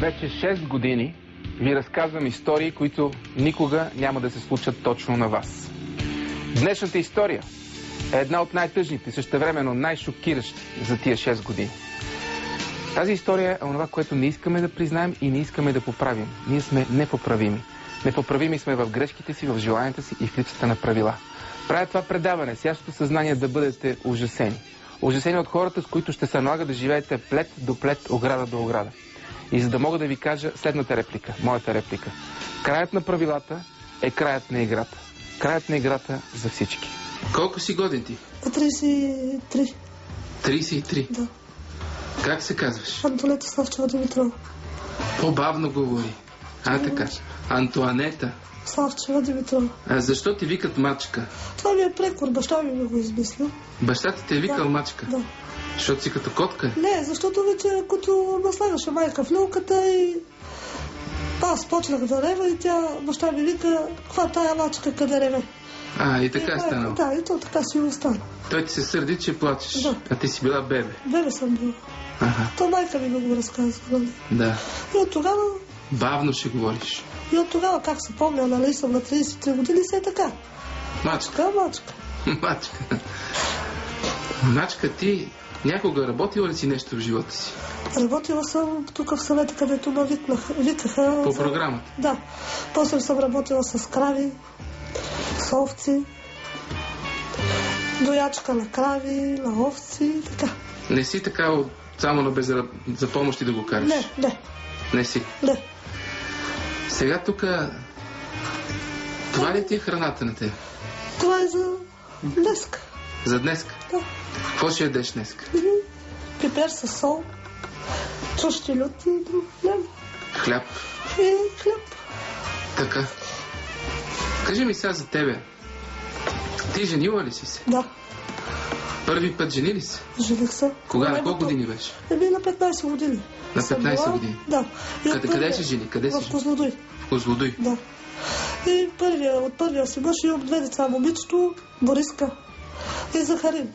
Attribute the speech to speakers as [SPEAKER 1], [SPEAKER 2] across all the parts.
[SPEAKER 1] Вече 6 години ви разказвам истории, които никога няма да се случат точно на вас. Днешната история е една от най-тъжните, същевременно най-шокиращи за тия 6 години. Тази история е онова, което не искаме да признаем и не искаме да поправим. Ние сме непоправими. Непоправими сме в грешките си, в желанията си и в липсата на правила. Правя това предаване с ясното съзнание да бъдете ужасени. Ужасени от хората, с които ще се налага да живеете плет до плет, ограда до ограда. И за да мога да ви кажа следната реплика, моята реплика. Краят на правилата е краят на играта. Краят на играта за всички. Колко си годен ти?
[SPEAKER 2] На 33.
[SPEAKER 1] 33.
[SPEAKER 2] Да.
[SPEAKER 1] Как се казваш?
[SPEAKER 2] Антонета Славчева Димитрова.
[SPEAKER 1] По-бавно говори. А така. Антуанета.
[SPEAKER 2] Славчева Димитрова.
[SPEAKER 1] А защо ти викат мачка?
[SPEAKER 2] Това ми е прекор, баща ми ми го измислил.
[SPEAKER 1] Баща ти те е викал
[SPEAKER 2] Да.
[SPEAKER 1] мачка?
[SPEAKER 2] Да.
[SPEAKER 1] Защото си като котка?
[SPEAKER 2] Не, защото вече като наслагаше майка в люлката и аз почнах да рева и тя, баща ми вика, каква тая мачка, къде реве?
[SPEAKER 1] А, и така е
[SPEAKER 2] И,
[SPEAKER 1] станало.
[SPEAKER 2] Да, и то така си остана.
[SPEAKER 1] Той ти се сърди, че плачеш.
[SPEAKER 2] Да.
[SPEAKER 1] А ти си била бебе.
[SPEAKER 2] Бебе съм била.
[SPEAKER 1] Ага,
[SPEAKER 2] То майка ми го разказва. Нали?
[SPEAKER 1] да.
[SPEAKER 2] И от тогава,
[SPEAKER 1] Бавно ще говориш.
[SPEAKER 2] и от тогава, как се помня, нали съм на 33 години, се е така.
[SPEAKER 1] Мачка.
[SPEAKER 2] Така, мачка.
[SPEAKER 1] Мачка. Мачка, ти някога работила ли си нещо в живота си?
[SPEAKER 2] Работила съм тук в съвета, където ме викаха.
[SPEAKER 1] По
[SPEAKER 2] за-
[SPEAKER 1] програмата?
[SPEAKER 2] Да. После съм работила с крави, с овци, доячка на крави, на овци и така.
[SPEAKER 1] Не си така само на безраб... за помощ и да го караш?
[SPEAKER 2] Не, не,
[SPEAKER 1] Не си.
[SPEAKER 2] не.
[SPEAKER 1] Сега тук... Това ли ти е храната на теб?
[SPEAKER 2] Това е за днеска.
[SPEAKER 1] За днес?
[SPEAKER 2] Да.
[SPEAKER 1] Какво ще ядеш днес?
[SPEAKER 2] Пипер с сол, чущи лют и няма.
[SPEAKER 1] Хляб.
[SPEAKER 2] И хляб.
[SPEAKER 1] Така. Кажи ми сега за тебе. Ти женила ли си се?
[SPEAKER 2] Да,
[SPEAKER 1] Първи път жени ли се?
[SPEAKER 2] жених се.
[SPEAKER 1] Кога? На колко години беше?
[SPEAKER 2] Еми на 15 години.
[SPEAKER 1] На
[SPEAKER 2] съм
[SPEAKER 1] 15
[SPEAKER 2] била.
[SPEAKER 1] години?
[SPEAKER 2] Да. И
[SPEAKER 1] Къде, къде се жени? Къде
[SPEAKER 2] В
[SPEAKER 1] жени?
[SPEAKER 2] Козлодуй.
[SPEAKER 1] В Козлодуй.
[SPEAKER 2] Да. И първия, от първия си мъж имам две деца. Момичето, Бориска и Захарин.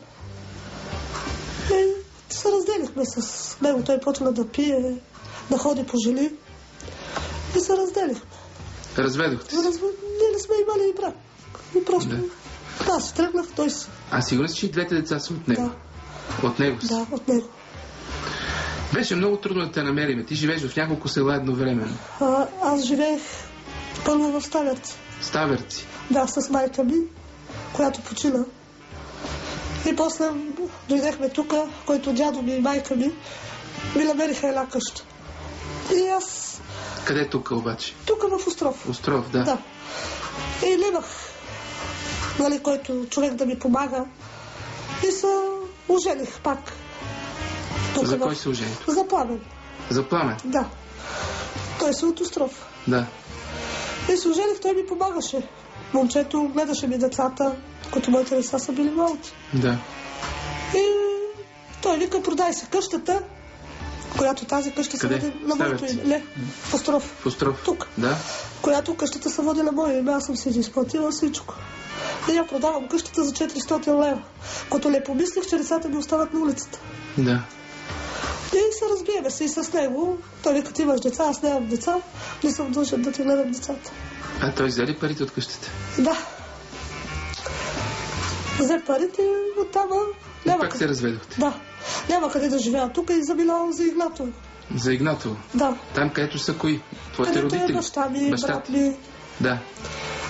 [SPEAKER 2] И се разделихме с него. Той почна да пие, да ходи по жили. И се разделихме.
[SPEAKER 1] Разведохте се.
[SPEAKER 2] Разб... Ние не сме имали и брат. И просто...
[SPEAKER 1] Да.
[SPEAKER 2] Да. Си тръгнах, той си.
[SPEAKER 1] А сигурен си, че и двете деца са от него?
[SPEAKER 2] Да,
[SPEAKER 1] От него си?
[SPEAKER 2] да, от него.
[SPEAKER 1] Беше много трудно да те намериме. Ти живееш в няколко села едновременно.
[SPEAKER 2] А, аз живеех първо в Ставерци.
[SPEAKER 1] Ставерци.
[SPEAKER 2] Да, с майка ми, която почина. И после дойдехме тук, който дядо ми и майка ми ми намериха една къща. И аз
[SPEAKER 1] Къде е тук обаче?
[SPEAKER 2] тук в Остров.
[SPEAKER 1] Остров, да.
[SPEAKER 2] Да. И нямах, нали, който човек да ми помага. И се ожених пак. Тук
[SPEAKER 1] За
[SPEAKER 2] в-
[SPEAKER 1] кой се ожени?
[SPEAKER 2] За пламен,
[SPEAKER 1] За пламен.
[SPEAKER 2] да. Той се от Остров.
[SPEAKER 1] Да.
[SPEAKER 2] И се ожених, той ми помагаше. Момчето гледаше ми децата, като моите деца са били малки.
[SPEAKER 1] Да.
[SPEAKER 2] И той вика, продай се къщата, която тази къща се води на моето име. В Остров.
[SPEAKER 1] В Остров.
[SPEAKER 2] Тук.
[SPEAKER 1] Да.
[SPEAKER 2] Която къщата се води на мое име, аз съм си изплатила всичко. И я продавам къщата за 400 лева. Като не помислих, че децата ми остават на улицата.
[SPEAKER 1] Да.
[SPEAKER 2] И се разбиеме се и с него. Той вика, ти имаш деца, аз нямам деца, не съм дължен да ти гледам децата.
[SPEAKER 1] А той взе ли парите от къщата?
[SPEAKER 2] Да. Взе парите и оттам
[SPEAKER 1] И
[SPEAKER 2] няма
[SPEAKER 1] пак
[SPEAKER 2] къде.
[SPEAKER 1] се разведохте.
[SPEAKER 2] Да. Няма къде да живея тук и заминавам за Игнатово.
[SPEAKER 1] За Игнатово.
[SPEAKER 2] Да.
[SPEAKER 1] Там, където са кои? Твоите
[SPEAKER 2] Където е
[SPEAKER 1] родители?
[SPEAKER 2] баща ми,
[SPEAKER 1] Баща
[SPEAKER 2] брат ми.
[SPEAKER 1] Да.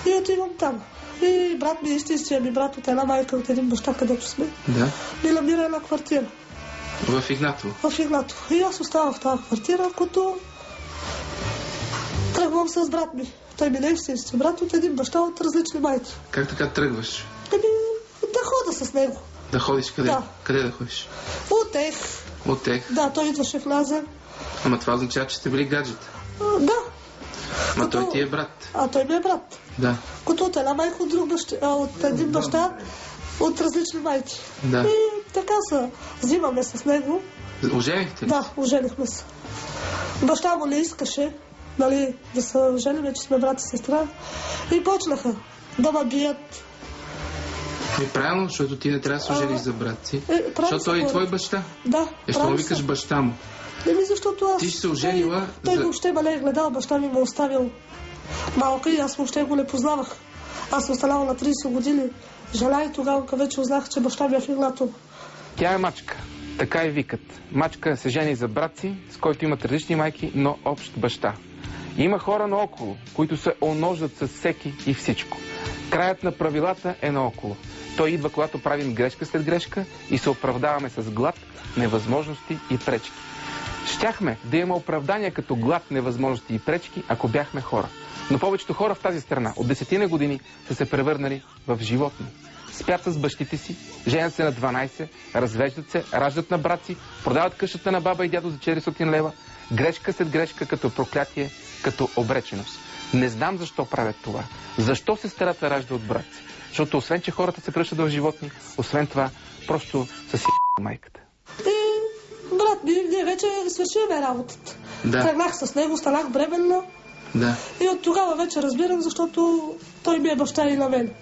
[SPEAKER 2] И отивам там. И брат ми, истинския ми брат от една майка, от един баща, където сме,
[SPEAKER 1] Да.
[SPEAKER 2] ми намира една квартира
[SPEAKER 1] В Игнатово.
[SPEAKER 2] в Игнатово. И аз оставам в тази квартира, като тръгвам с брат ми. Той ми не е истински брат от един баща от различни майки.
[SPEAKER 1] Как така тръгваш?
[SPEAKER 2] Еми, да хода с него.
[SPEAKER 1] Да ходиш къде?
[SPEAKER 2] Да.
[SPEAKER 1] Къде да ходиш? От тех.
[SPEAKER 2] Да, той идваше в Лаза.
[SPEAKER 1] Ама това означава, че сте били гаджета.
[SPEAKER 2] А, Да.
[SPEAKER 1] Ма
[SPEAKER 2] Като-
[SPEAKER 1] той ти е брат.
[SPEAKER 2] А той ми е брат.
[SPEAKER 1] Да.
[SPEAKER 2] Като от една майка, от, друг баща, от един баща, от различни майки.
[SPEAKER 1] Да.
[SPEAKER 2] И така се взимаме с него.
[SPEAKER 1] Оженихте ли?
[SPEAKER 2] Да, оженихме се. Баща му не искаше, нали, да се оженим, че сме брат и сестра. И почнаха да ме бият.
[SPEAKER 1] Ми правилно, защото ти не трябва да се ожениш за брат си.
[SPEAKER 2] Е,
[SPEAKER 1] Защото той е твой баща.
[SPEAKER 2] Да,
[SPEAKER 1] Е, що викаш баща му?
[SPEAKER 2] Еми, защото аз...
[SPEAKER 1] Ти си се оженила
[SPEAKER 2] Той, той
[SPEAKER 1] за-
[SPEAKER 2] въобще ме не е гледал, баща ми ме оставил малка и аз въобще го не познавах. Аз съм останала на 30 години. Жена и тогава, когато вече узнах, че баща ми е фигнато.
[SPEAKER 1] Тя е мачка. Така и викат. Мачка се жени за брат си, с който имат различни майки, но общ баща. Има хора наоколо, които се оножат с всеки и всичко. Краят на правилата е наоколо. Той идва, когато правим грешка след грешка и се оправдаваме с глад, невъзможности и пречки. Щяхме да има оправдания като глад, невъзможности и пречки, ако бяхме хора. Но повечето хора в тази страна от десетина години са се превърнали в животни. Спят с бащите си, женят се на 12, развеждат се, раждат на брат си, продават къщата на баба и дядо за 400 лева, грешка след грешка като проклятие, като обреченост. Не знам защо правят това. Защо сестрата ражда от брат си? Защото освен, че хората се пръщат в животни, освен това, просто са си майката.
[SPEAKER 2] И брат ми, ние вече свършиме работата.
[SPEAKER 1] Да.
[SPEAKER 2] Тръгнах с него, станах бременна
[SPEAKER 1] Да.
[SPEAKER 2] и от тогава вече разбирам, защото той ми е баща и на мен.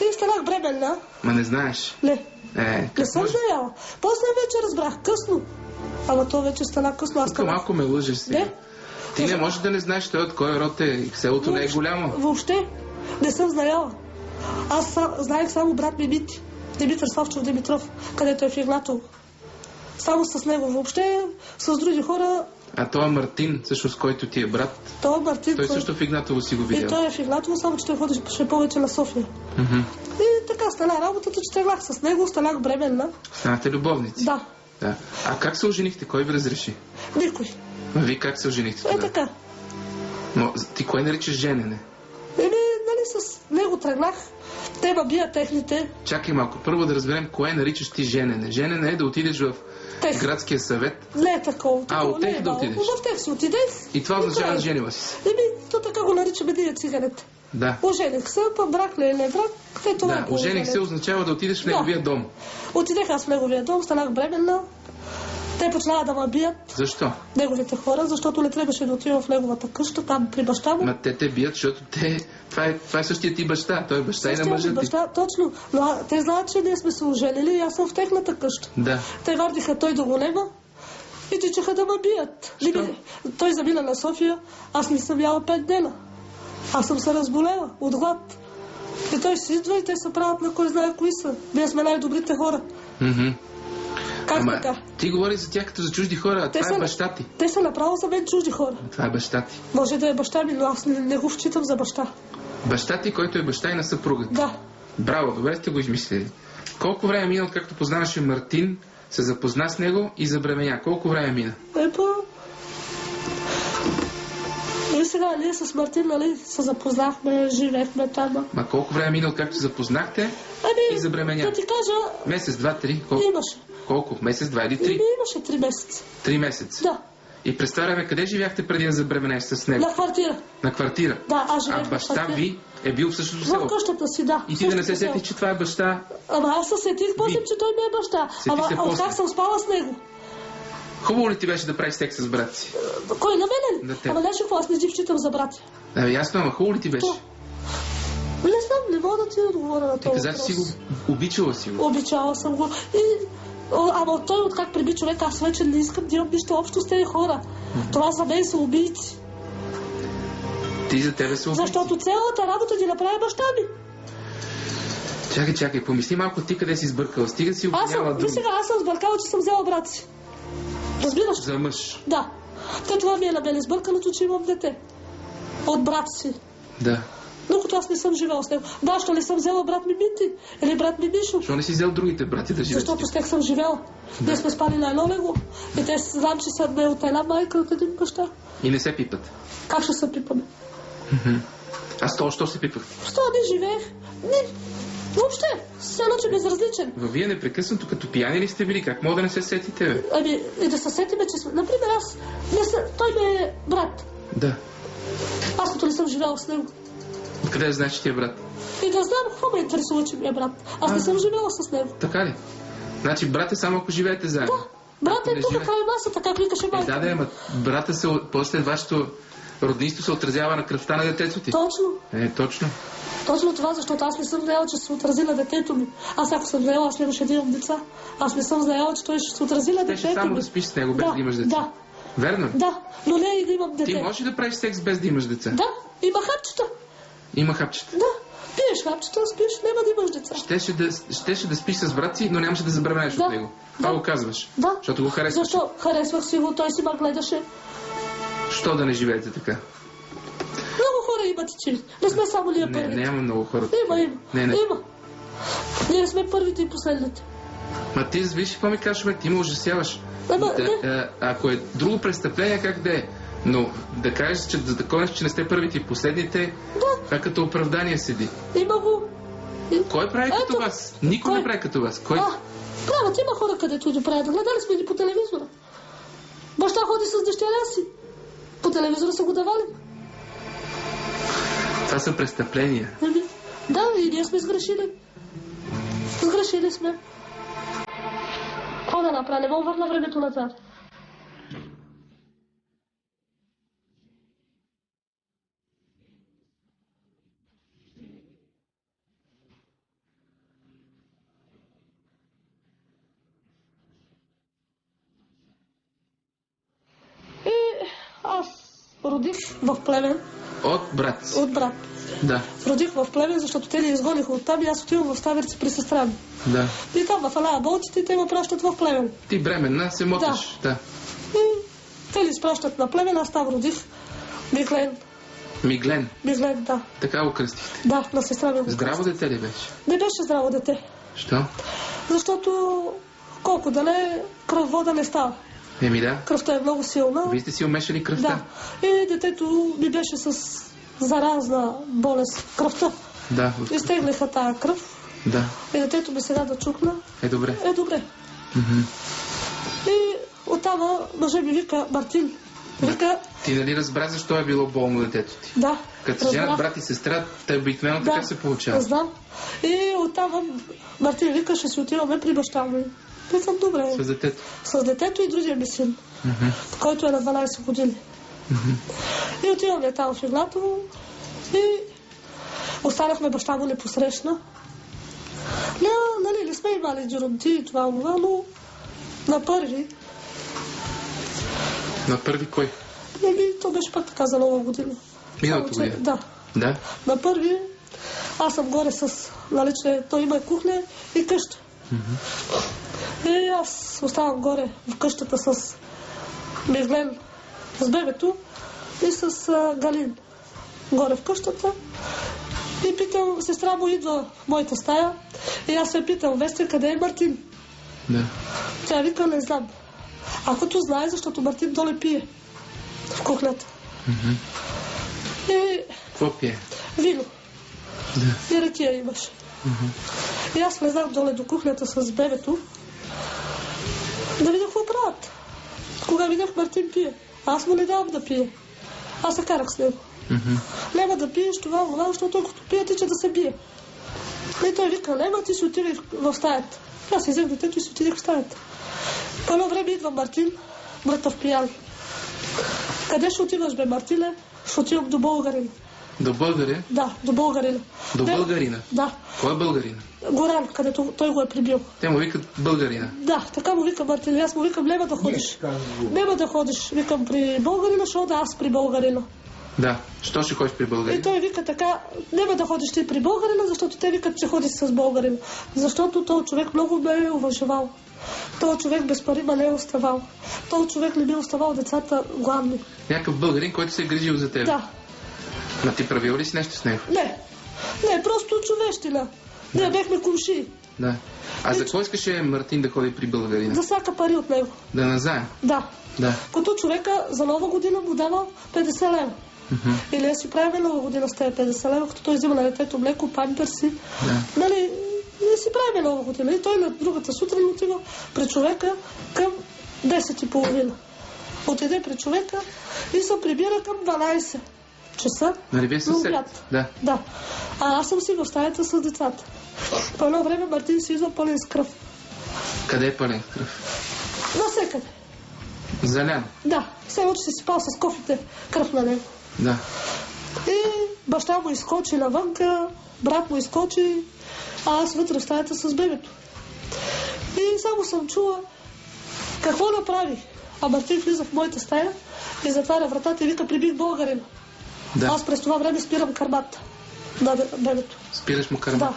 [SPEAKER 2] И станах бременна.
[SPEAKER 1] Ма не знаеш.
[SPEAKER 2] Не,
[SPEAKER 1] Е,
[SPEAKER 2] не съм
[SPEAKER 1] може?
[SPEAKER 2] знаела. После вече разбрах, късно. Ама то вече стана късно. Аз
[SPEAKER 1] Тук
[SPEAKER 2] станах.
[SPEAKER 1] малко ме лъжеш сега.
[SPEAKER 2] Не,
[SPEAKER 1] Ти не можеш да не знаеш той от кой род е. Селото не е голямо.
[SPEAKER 2] Въобще не съм знаела. Аз са, знаех само брат ми Мити. Димитър Славчев Димитров, където е в Игнатово. Само с него. Въобще с други хора,
[SPEAKER 1] А той е Мартин, също с който ти е брат.
[SPEAKER 2] той е Мартин.
[SPEAKER 1] Той също в Игнатово си го
[SPEAKER 2] И
[SPEAKER 1] видял.
[SPEAKER 2] той е в Игнатово, само че той ходеше повече на София.
[SPEAKER 1] Мгм.
[SPEAKER 2] И така стана работата, че тръгнах с него, станах бременна.
[SPEAKER 1] Станахте любовници.
[SPEAKER 2] Да,
[SPEAKER 1] Да. А как се оженихте? Кой ви разреши?
[SPEAKER 2] никой.
[SPEAKER 1] А вие как се оженихте
[SPEAKER 2] Е
[SPEAKER 1] тогава?
[SPEAKER 2] така.
[SPEAKER 1] Но, ти кой наричаш женене?
[SPEAKER 2] Еми, нали с него тръгнах. Те ме бият техните.
[SPEAKER 1] Чакай малко. Първо да разберем кое наричаш ти женене. Женене е да отидеш в
[SPEAKER 2] Тех.
[SPEAKER 1] градския съвет
[SPEAKER 2] Не е такова. такова
[SPEAKER 1] от тех
[SPEAKER 2] е
[SPEAKER 1] да отидеш?
[SPEAKER 2] В тех си отиде.
[SPEAKER 1] и това означава да женила си.
[SPEAKER 2] Еми, то така го наричаме ние циганите.
[SPEAKER 1] Да.
[SPEAKER 2] Ожених се, па брак ли е, не брак, те това
[SPEAKER 1] Да,
[SPEAKER 2] го
[SPEAKER 1] ожених се означава да отидеш в
[SPEAKER 2] Да.
[SPEAKER 1] неговия дом.
[SPEAKER 2] Отидех аз в неговия дом, станах бременна. Те почнаха да ме бият,
[SPEAKER 1] Защо?
[SPEAKER 2] неговите хора, защото не трябваше да отивам в неговата къща, там при баща му.
[SPEAKER 1] Ма те те бият, защото те... Това е, това е същия ти баща. Той е баща и на
[SPEAKER 2] Същия
[SPEAKER 1] мъжа ти.
[SPEAKER 2] баща, точно. Но те знаят, че ние сме се оженили и аз съм в техната къща.
[SPEAKER 1] Да.
[SPEAKER 2] Те вардиха той да го нема и тичаха да ме бият. Либи, той замина на София, аз не съм яла пет дена. Аз съм се разболела от глад. И той си идва и те се правят на кой знае кои са. Ние сме най-добрите хора.
[SPEAKER 1] Мгм.
[SPEAKER 2] Как
[SPEAKER 1] Ама,
[SPEAKER 2] така?
[SPEAKER 1] ти говори за тях като за чужди хора, а
[SPEAKER 2] Те
[SPEAKER 1] това е
[SPEAKER 2] са-
[SPEAKER 1] баща ти.
[SPEAKER 2] Те са направо за мен чужди хора.
[SPEAKER 1] Това е баща ти.
[SPEAKER 2] Може да е баща ми, но аз не, не го вчитам за баща.
[SPEAKER 1] Баща ти, който е баща и на съпругата.
[SPEAKER 2] Да.
[SPEAKER 1] Браво, добре сте го измислили. Колко време мина, както познаваше Мартин, се запозна с него и забременя? Колко време мина?
[SPEAKER 2] Е, па... И сега ние с Мартин, нали, се запознахме, живеехме там.
[SPEAKER 1] Ма колко време мина, както се запознахте?
[SPEAKER 2] Ами,
[SPEAKER 1] И забременя.
[SPEAKER 2] да ти кажа,
[SPEAKER 1] Месец, два, три? Колко?
[SPEAKER 2] имаше.
[SPEAKER 1] Колко? Месец, два или три?
[SPEAKER 2] Ими имаше три месеца.
[SPEAKER 1] Три месеца.
[SPEAKER 2] Да,
[SPEAKER 1] И през това време къде живяхте преди да забременеш с него?
[SPEAKER 2] на квартира.
[SPEAKER 1] На квартира.
[SPEAKER 2] Да, аз
[SPEAKER 1] А
[SPEAKER 2] живеех на
[SPEAKER 1] баща
[SPEAKER 2] квартира.
[SPEAKER 1] ви е бил в същото
[SPEAKER 2] В
[SPEAKER 1] село.
[SPEAKER 2] къщата си, да.
[SPEAKER 1] И ти да не се сетиш, че това е баща.
[SPEAKER 2] Ама аз се сетих после, че той ми е баща.
[SPEAKER 1] Сети
[SPEAKER 2] Ама
[SPEAKER 1] се после.
[SPEAKER 2] как съм спала с него?
[SPEAKER 1] Хубаво ли ти беше да правиш секс с брат си?
[SPEAKER 2] Кой на мене?
[SPEAKER 1] На теб.
[SPEAKER 2] Ама нещо, какво аз не ги вчитам за брат.
[SPEAKER 1] Да, ясно, ама хубаво ли ти беше?
[SPEAKER 2] То. Не знам, не мога да ти отговоря на
[SPEAKER 1] Ти
[SPEAKER 2] този
[SPEAKER 1] каза, че
[SPEAKER 2] въпрос.
[SPEAKER 1] си го обичала си го.
[SPEAKER 2] Обичала съм го. И, ама той от как приби човек, аз вече не искам да имам нищо общо с тези хора. Това за мен са убийци.
[SPEAKER 1] Ти за тебе се обича.
[SPEAKER 2] Защото цялата работа ги направи баща ми.
[SPEAKER 1] Чакай, чакай, помисли малко ти къде си сбъркала. Стига си
[SPEAKER 2] Аз
[SPEAKER 1] обвиняла
[SPEAKER 2] съм, ви сега, аз съм сбъркала, че съм взела брат си. Разбираш?
[SPEAKER 1] За мъж.
[SPEAKER 2] Да. Те това ми е на мен сбърканото, че имам дете. От брат си.
[SPEAKER 1] Да.
[SPEAKER 2] Докато аз не съм живела с него. Да, що не съм взела брат ми Мити или брат ми Мишо.
[SPEAKER 1] Защо не си взел другите брати да живеят?
[SPEAKER 2] Защото с тях съм живела. Ние сме спали на едно легло. И те знам, че са не от една майка, от един баща.
[SPEAKER 1] И не се пипат.
[SPEAKER 2] Как ще се пипаме?
[SPEAKER 1] Аз то, що се пипах?
[SPEAKER 2] Що не живеех? Не, въобще, все едно, че безразличен.
[SPEAKER 1] Ва вие непрекъснато като пияни ли сте били? Как мога да не се сетите, бе?
[SPEAKER 2] Ами, и да се сетиме, че сме... Например, аз... Не са, той ми е брат.
[SPEAKER 1] Да.
[SPEAKER 2] Аз като не съм живяла с него.
[SPEAKER 1] Откъде да знаеш, че ти е брат?
[SPEAKER 2] И да знам какво ме интересува, че ми е брат. Аз не
[SPEAKER 1] А.
[SPEAKER 2] съм живяла с него.
[SPEAKER 1] Така ли? Значи брат е само ако живеете заедно.
[SPEAKER 2] Брат
[SPEAKER 1] Ако
[SPEAKER 2] е
[SPEAKER 1] не
[SPEAKER 2] тук
[SPEAKER 1] живее-
[SPEAKER 2] край масата, как викаше
[SPEAKER 1] Е,
[SPEAKER 2] майка.
[SPEAKER 1] да, да, ама брата се, после вашето роднинство се отразява на кръвта на детето ти.
[SPEAKER 2] Точно.
[SPEAKER 1] Е, точно.
[SPEAKER 2] Точно това, защото аз не съм знаела, че се отрази на детето ми. Аз ако съм знаела, аз нямаше да имам деца. Аз не съм знаела, че той ще се отрази на
[SPEAKER 1] Те
[SPEAKER 2] детето
[SPEAKER 1] ще само
[SPEAKER 2] ми.
[SPEAKER 1] да спиш с него, без
[SPEAKER 2] да,
[SPEAKER 1] да имаш деца.
[SPEAKER 2] Да,
[SPEAKER 1] Верно
[SPEAKER 2] да, но не и да имам дете.
[SPEAKER 1] Ти можеш да правиш секс без да имаш деца?
[SPEAKER 2] Да, има хапчета.
[SPEAKER 1] Има хапчета.
[SPEAKER 2] Да, пиеш хапчета, спиш, няма да имаш деца.
[SPEAKER 1] Щеше да, щеше да спиш с брат си, но нямаше да забравянеш
[SPEAKER 2] Да.
[SPEAKER 1] от него. Това
[SPEAKER 2] Да.
[SPEAKER 1] го казваш.
[SPEAKER 2] Да.
[SPEAKER 1] Защото го харесваш.
[SPEAKER 2] Защо? Харесвах си го, той си ме гледаше.
[SPEAKER 1] Що да не живеете така?
[SPEAKER 2] Много хора имат и че. Не сме само ние
[SPEAKER 1] Не,
[SPEAKER 2] първите.
[SPEAKER 1] няма много хора.
[SPEAKER 2] Има, има.
[SPEAKER 1] Не, не.
[SPEAKER 2] Има. Ние сме първите и последните.
[SPEAKER 1] Ма ти виж какво ми кажеш, бе, ти ме ужасяваш.
[SPEAKER 2] Ама,
[SPEAKER 1] Да,
[SPEAKER 2] не.
[SPEAKER 1] а, ако е друго престъпление, как да е? Но да кажеш, че да законеш, че не сте първите и последните,
[SPEAKER 2] Да,
[SPEAKER 1] това като оправдание седи.
[SPEAKER 2] има го.
[SPEAKER 1] Кой прави като
[SPEAKER 2] Ето.
[SPEAKER 1] вас? Никой
[SPEAKER 2] Кой?
[SPEAKER 1] не прави като вас. Кой?
[SPEAKER 2] А, правят, има хора, където ги правят. Гледали сме ги по телевизора. Баща ходи с дъщеря си. По телевизора са го давали.
[SPEAKER 1] Това са престъпления.
[SPEAKER 2] Еми, Да, и ние сме сгрешили. Сгрешили сме. Какво да направя? Не мога върна времето назад. И аз родих в племен
[SPEAKER 1] От брат
[SPEAKER 2] от брат.
[SPEAKER 1] Да,
[SPEAKER 2] Родих в племен, защото те ни изгониха от там и аз отивам в Ставерци при сестра ми.
[SPEAKER 1] да.
[SPEAKER 2] И там в Алая болците те ме пращат в племен.
[SPEAKER 1] Ти бременна се моташ. Да.
[SPEAKER 2] И те ни изпращат на племен, аз там родих. Миглен.
[SPEAKER 1] Миглен.
[SPEAKER 2] Миглен, да.
[SPEAKER 1] Така го кръстихте.
[SPEAKER 2] Да, на сестра ми го
[SPEAKER 1] Здраво
[SPEAKER 2] казах.
[SPEAKER 1] дете ли беше?
[SPEAKER 2] Не беше здраво дете.
[SPEAKER 1] Що?
[SPEAKER 2] Защото колко да не, кръв вода не става.
[SPEAKER 1] Еми да.
[SPEAKER 2] Кръвта е много силна.
[SPEAKER 1] Вие сте си умешали кръвта.
[SPEAKER 2] Да. И детето ми беше с заразна болест кръвта.
[SPEAKER 1] Да.
[SPEAKER 2] Изтеглиха тая кръв.
[SPEAKER 1] Да.
[SPEAKER 2] И детето ми сега да чукна.
[SPEAKER 1] Е добре.
[SPEAKER 2] Е, добре.
[SPEAKER 1] Мгм.
[SPEAKER 2] И оттама мъжа ми вика Мартин. Вика,
[SPEAKER 1] Ти нали разбра защо е било болно детето ти?
[SPEAKER 2] да.
[SPEAKER 1] Като
[SPEAKER 2] разбрах.
[SPEAKER 1] женят брат и сестра, те обикновено
[SPEAKER 2] Да,
[SPEAKER 1] така се получава.
[SPEAKER 2] Знам. И оттам Мартин вика, ще си отиваме при баща ми. Викам, добре.
[SPEAKER 1] С детето.
[SPEAKER 2] С детето и другия ми син,
[SPEAKER 1] Мгм.
[SPEAKER 2] който е на 12 години. И отиваме там в Иглато и останахме баща му не посрещна. Не, нали, не сме имали джеронти и това, това, но на първи,
[SPEAKER 1] На първи кой?
[SPEAKER 2] нали, то беше пак така за нова година.
[SPEAKER 1] Миналата
[SPEAKER 2] че-
[SPEAKER 1] година.
[SPEAKER 2] Да.
[SPEAKER 1] Да.
[SPEAKER 2] На първи аз съм горе с, нали, че той има кухня и къща. И аз оставам горе в къщата с Миглен, с бебето и с а, Галин. Горе в къщата. И питам, сестра му идва в моята стая и аз се питам, Вестя, къде е Мартин?
[SPEAKER 1] Да.
[SPEAKER 2] Тя вика, не знам. Акото знае, защото Мартин доле пие в кухнята. И
[SPEAKER 1] Какво пие?
[SPEAKER 2] вино.
[SPEAKER 1] Да.
[SPEAKER 2] И ракия имаше. И аз влезнах доле до кухнята с бебето да видя какво правят. Кога видях Мартин пие, аз му не давам да пие. Аз се карах с него.
[SPEAKER 1] Мгм.
[SPEAKER 2] Няма да пиеш това, това, защото като пие, тича да се бие. И той вика, няма, ти си отиди в- стаята. Аз си взех детето и си отидех в стаята. По едно време идва Мартин, мъртъв пиян. Къде ще отиваш, бе, Мартине? Ще отивам до българина.
[SPEAKER 1] До българин?
[SPEAKER 2] Да, до българина.
[SPEAKER 1] До
[SPEAKER 2] Не,
[SPEAKER 1] българина?
[SPEAKER 2] Да,
[SPEAKER 1] Кой е българина?
[SPEAKER 2] Горан, където той го е прибил.
[SPEAKER 1] Те му викат българина.
[SPEAKER 2] Да, така му вика Мартин. И Аз му викам, няма да ходиш. Няма да ходиш, викам при българина, защото да аз при българина.
[SPEAKER 1] Да. Що ще ходиш при
[SPEAKER 2] И
[SPEAKER 1] българин?
[SPEAKER 2] той вика така, няма да ходиш ти при българина, защото те викат, че ходиш с българина. Защото този човек много ме е уважавал. Този човек без пари ме не е оставал. Този човек не би оставал децата гладни.
[SPEAKER 1] Някакъв българин, който се е грижил за теб.
[SPEAKER 2] Да,
[SPEAKER 1] Ма ти правил ли си нещо с него?
[SPEAKER 2] не. Не, просто човещина. Не, бехме кумши.
[SPEAKER 1] Да. А за кой искаше Мартин да ходи при българина?
[SPEAKER 2] За всяка пари от него.
[SPEAKER 1] Да назаем.
[SPEAKER 2] Да.
[SPEAKER 1] Да.
[SPEAKER 2] Като човека за нова година му дава 50 лева.
[SPEAKER 1] Мгм.
[SPEAKER 2] Или да си правим нова година с тези 50 лева, като той взима на детето млеко, памперси.
[SPEAKER 1] Да.
[SPEAKER 2] Нали, не си правим нова година. И той на другата сутрин отива при човека към 10 и половина. Отиде при човека и се прибира към 12 часа.
[SPEAKER 1] Нали вие
[SPEAKER 2] обяд.
[SPEAKER 1] Да.
[SPEAKER 2] Да. А аз съм си в стаята с децата. По едно време Мартин си идва пълен с кръв.
[SPEAKER 1] Къде е пълен кръв?
[SPEAKER 2] Насекъде.
[SPEAKER 1] Залян.
[SPEAKER 2] Да. Все че си спал с кофите кръв на него.
[SPEAKER 1] Да.
[SPEAKER 2] И баща му изскочи навънка, брат му изскочи, а аз вътре в стаята с бебето. И само съм чула какво направи. А Мартин влиза в моята стая и затваря вратата и вика, прибих българин.
[SPEAKER 1] Да.
[SPEAKER 2] Аз през това време спирам кармата на бе- бебето.
[SPEAKER 1] Спираш му кърма.
[SPEAKER 2] Да.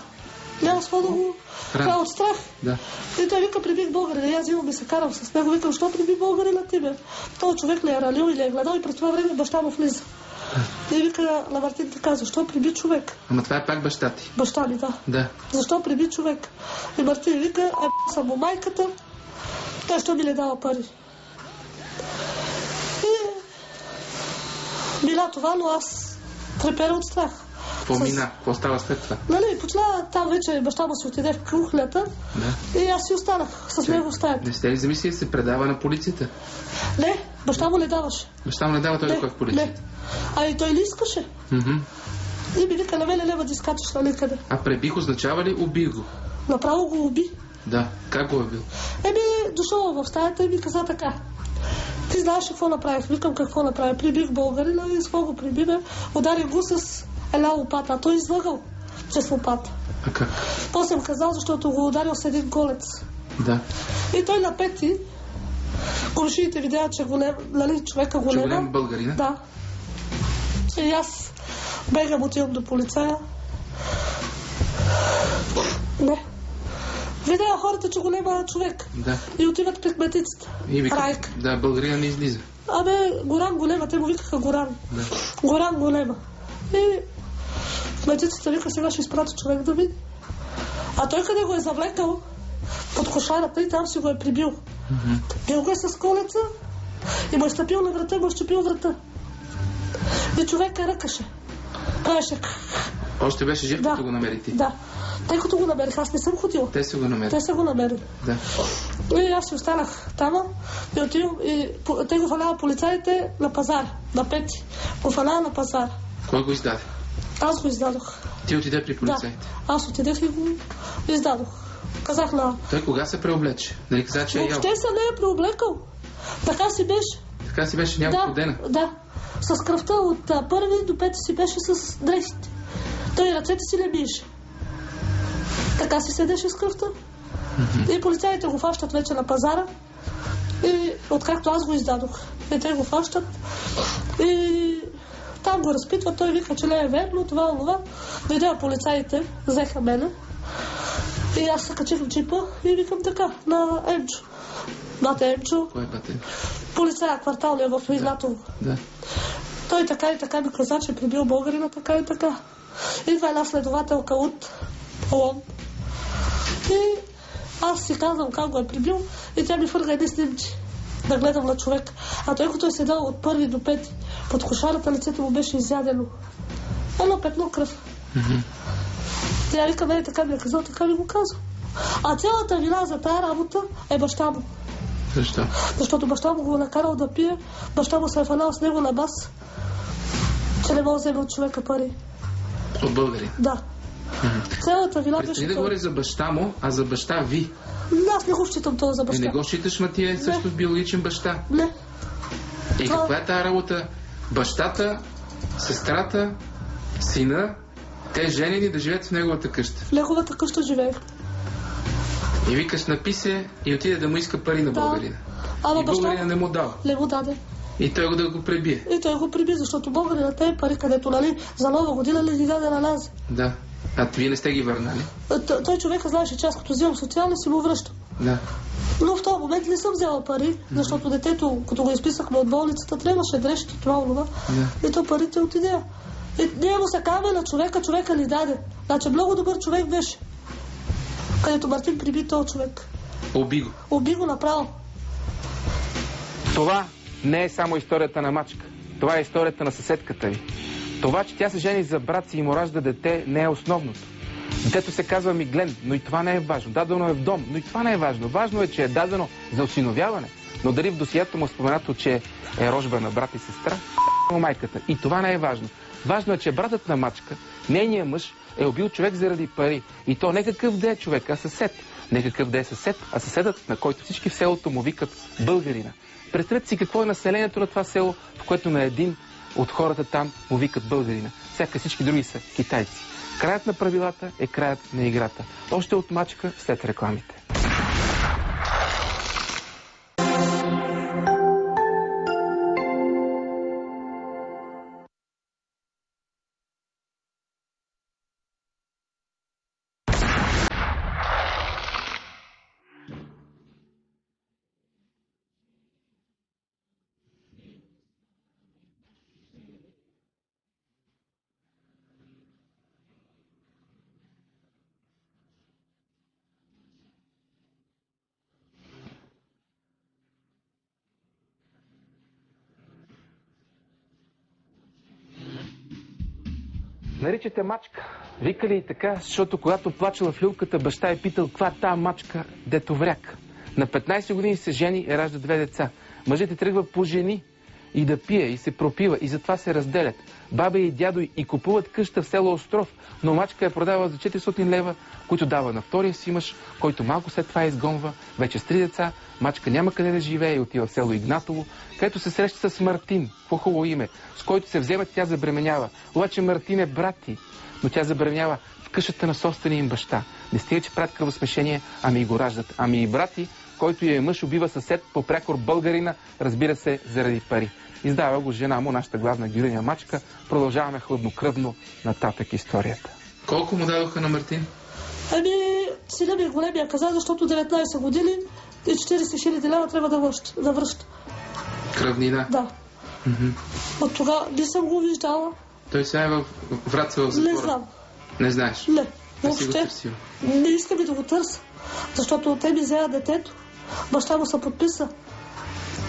[SPEAKER 2] Няма с да го... Това е от страх.
[SPEAKER 1] Да.
[SPEAKER 2] И той вика, прибих българина. И аз имам и се карам с него. Викам, що приби българина ти, бе? Той човек ли е ралил или е гледал и през това време баща му влиза. И вика на Мартин така, защо приби човек?
[SPEAKER 1] Ама това е пак баща ти.
[SPEAKER 2] Баща ми, да.
[SPEAKER 1] Да.
[SPEAKER 2] Защо приби човек? И Мартин вика, е, съм му майката, той що ми не дава пари. И мина това, но аз трепера от страх.
[SPEAKER 1] Какво мина? Какво става след това?
[SPEAKER 2] Нали, почна там вече баща му си отиде в кухнята
[SPEAKER 1] Да.
[SPEAKER 2] и аз си останах с него в стаята.
[SPEAKER 1] Не сте ли замислили се предава на полицията?
[SPEAKER 2] Не, баща му не даваше.
[SPEAKER 1] Баща му не дава той ходи в
[SPEAKER 2] не.
[SPEAKER 1] полицията.
[SPEAKER 2] А и той ли искаше?
[SPEAKER 1] Мгм.
[SPEAKER 2] И ми вика, на мене няма да изкачаш на никъде.
[SPEAKER 1] А пребих означава ли убих го?
[SPEAKER 2] Направо го уби.
[SPEAKER 1] Да. Как го е бил?
[SPEAKER 2] Еми, дошъл в стаята и ми каза така. Ти знаеш какво направих? Викам какво направих. Прибих българина и с го прибива. Ударих го с една лопата. А той излъгал чрез лопата.
[SPEAKER 1] А как?
[SPEAKER 2] После съм казал, защото го ударил с един голец.
[SPEAKER 1] Да.
[SPEAKER 2] И той на пети, комшиите видяха, че голем, нали, човека
[SPEAKER 1] Че
[SPEAKER 2] голема.
[SPEAKER 1] голям българина?
[SPEAKER 2] Да. И аз бегам, отивам до полицая. Не. Видя хората, че голема човек.
[SPEAKER 1] Да.
[SPEAKER 2] И отиват при кметицата.
[SPEAKER 1] И вика,
[SPEAKER 2] Райка.
[SPEAKER 1] да, българина не излиза.
[SPEAKER 2] Абе, Горан голема, те му викаха Горан.
[SPEAKER 1] Да.
[SPEAKER 2] Горан голема. И кметицата вика, сега ще изпрати човек да види. А той къде го е завлекал под кошарата и там си го е прибил. Бил го е с колеца и му е стъпил на врата му е щупил врата. И човека ръкаше. Правеше.
[SPEAKER 1] Още беше жив, като
[SPEAKER 2] Да.
[SPEAKER 1] го намери ти.
[SPEAKER 2] Да. Тъй като го намерих, аз не съм ходила.
[SPEAKER 1] Те са го намерили.
[SPEAKER 2] Те са го намерили.
[SPEAKER 1] Да.
[SPEAKER 2] И аз си останах там и отивам и те го фалява полицаите на пазар, на пети. Го фалява на пазар.
[SPEAKER 1] Кой го издаде?
[SPEAKER 2] Аз го издадох.
[SPEAKER 1] Ти отиде при
[SPEAKER 2] Да.
[SPEAKER 1] полицаите.
[SPEAKER 2] Аз отидех и го издадох. Казах на...
[SPEAKER 1] Той кога се преоблече? Нали каза, че е?
[SPEAKER 2] Въобще се не е преоблекал. Така си беше.
[SPEAKER 1] Така си беше няколко
[SPEAKER 2] Да,
[SPEAKER 1] дена.
[SPEAKER 2] да. С кръвта от а, първи до пети си беше с дрехите. Той ръцете си не биеше. Така си седеше с кръвта. И полицаите го фащат вече на пазара. И откакто аз го издадох. И те го фащат. И там го разпитват. Той вика, че не е верно, това, това. Дойдеха полицаите, взеха мене. И аз се качих в джипа и викам така, на Емчо. Бате Емчо,
[SPEAKER 1] Кой е батен?
[SPEAKER 2] полицая кварталния в Игнатово.
[SPEAKER 1] Да.
[SPEAKER 2] Той така и така ми каза, че е прибил българина, така и така. Идва една следователка от Лон. И аз си казвам как го е прибил и тя ми фърга едни снимки да гледам на човек. А той като е седал от първи до пети, под кошарата лицето му беше изядено. Едно петно кръв.
[SPEAKER 1] Мгм.
[SPEAKER 2] Тя вика, не, така ми е казал, така ми го казва. А цялата вина за тази работа е баща му.
[SPEAKER 1] Защо?
[SPEAKER 2] Защото баща му го е накарал да пие, баща му се е фанал с него на бас, че не може да вземе от човека пари.
[SPEAKER 1] От българин.
[SPEAKER 2] Да. Цялата вина беше...
[SPEAKER 1] да
[SPEAKER 2] той.
[SPEAKER 1] говори за баща му, а за баща ви.
[SPEAKER 2] Аз не го считам това за
[SPEAKER 1] Е,
[SPEAKER 2] баща.
[SPEAKER 1] не го считаш, ма ти е също биологичен баща.
[SPEAKER 2] Не.
[SPEAKER 1] И
[SPEAKER 2] Това-
[SPEAKER 1] каква е тази работа? Бащата, сестрата, сина, те женени да живеят в неговата къща.
[SPEAKER 2] В неговата къща живеех.
[SPEAKER 1] И викаш, написе и отиде да му иска пари на
[SPEAKER 2] Да.
[SPEAKER 1] българина.
[SPEAKER 2] Ама
[SPEAKER 1] И
[SPEAKER 2] баща
[SPEAKER 1] българина не му дал.
[SPEAKER 2] не му даде.
[SPEAKER 1] И той го да го пребие.
[SPEAKER 2] И той го приби, защото българина те пари, където, нали, за нова година ли ги даде на нас.
[SPEAKER 1] Да. А вие не сте ги върнали?
[SPEAKER 2] Т- Той човека знаеше, че аз като взимам социални си му връщам.
[SPEAKER 1] Да.
[SPEAKER 2] Но в този момент не съм взела пари, защото детето, като го изписахме от болницата, трябваше дрежки, това, това.
[SPEAKER 1] Да.
[SPEAKER 2] И то парите отиде. И ние му се казваме на човека, човека ни даде. Значи много добър човек беше. Където Мартин приби този човек.
[SPEAKER 1] Оби го.
[SPEAKER 2] Уби го направо.
[SPEAKER 1] Това не е само историята на мачка. Това е историята на съседката ви. Това, че тя се жени за брат си и му ражда дете, не е основното. Детето се казва Миглен, но и това не е важно. Дадено е в дом, но и това не е важно. Важно е, че е дадено за осиновяване. Но дали в досието му е споменато, че е рожба на брат и сестра, му майката. И това не е важно. Важно е, че братът на мачка, нейният мъж, е убил човек заради пари. И то не какъв да е човек, а съсед. Не какъв да е съсед, а съседът, на който всички в селото му викат българина. Представете си какво е населението на това село, в което на един от хората там му викат българина. Сяка всички други са китайци. Краят на правилата е краят на играта. Още от мачка след рекламите. Наричате мачка. Викали и така, защото когато плачела в люлката, баща е питал, каква е тая мачка, дето вряк. На 15 години се жени и ражда две деца. Мъжете тръгва по жени и да пие, и се пропива, и затова се разделят. Баба и дядо и купуват къща в село Остров, но мачка я продава за 400 лева, които дава на втория си мъж, който малко след това изгонва, вече с три деца, мачка няма къде да живее и отива в село Игнатово, където се среща с Мартин, по-хубаво име, с който се взема, тя забременява. Обаче Мартин е брат ти, но тя забременява в къщата на собствения им баща. Не стига, че правят кръвосмешение, ами и го раждат. Ами и брати, който е мъж, убива съсед по прякор българина, разбира се, заради пари. Издава го жена му, нашата главна героиня Мачка. Продължаваме хладнокръвно нататък историята. Колко му дадоха на Мартин?
[SPEAKER 2] Ами, сина ми е големия каза, защото 19 години и 40 хиляди лева трябва да връща. Да връща.
[SPEAKER 1] Кръвнина?
[SPEAKER 2] Да. От тогава не съм го виждала.
[SPEAKER 1] Той сега е в Враца в затвора?
[SPEAKER 2] Не знам.
[SPEAKER 1] Не знаеш?
[SPEAKER 2] Не. Въобще. Не искам и да го търся. Защото те ми взеят детето. Баща му се подписа.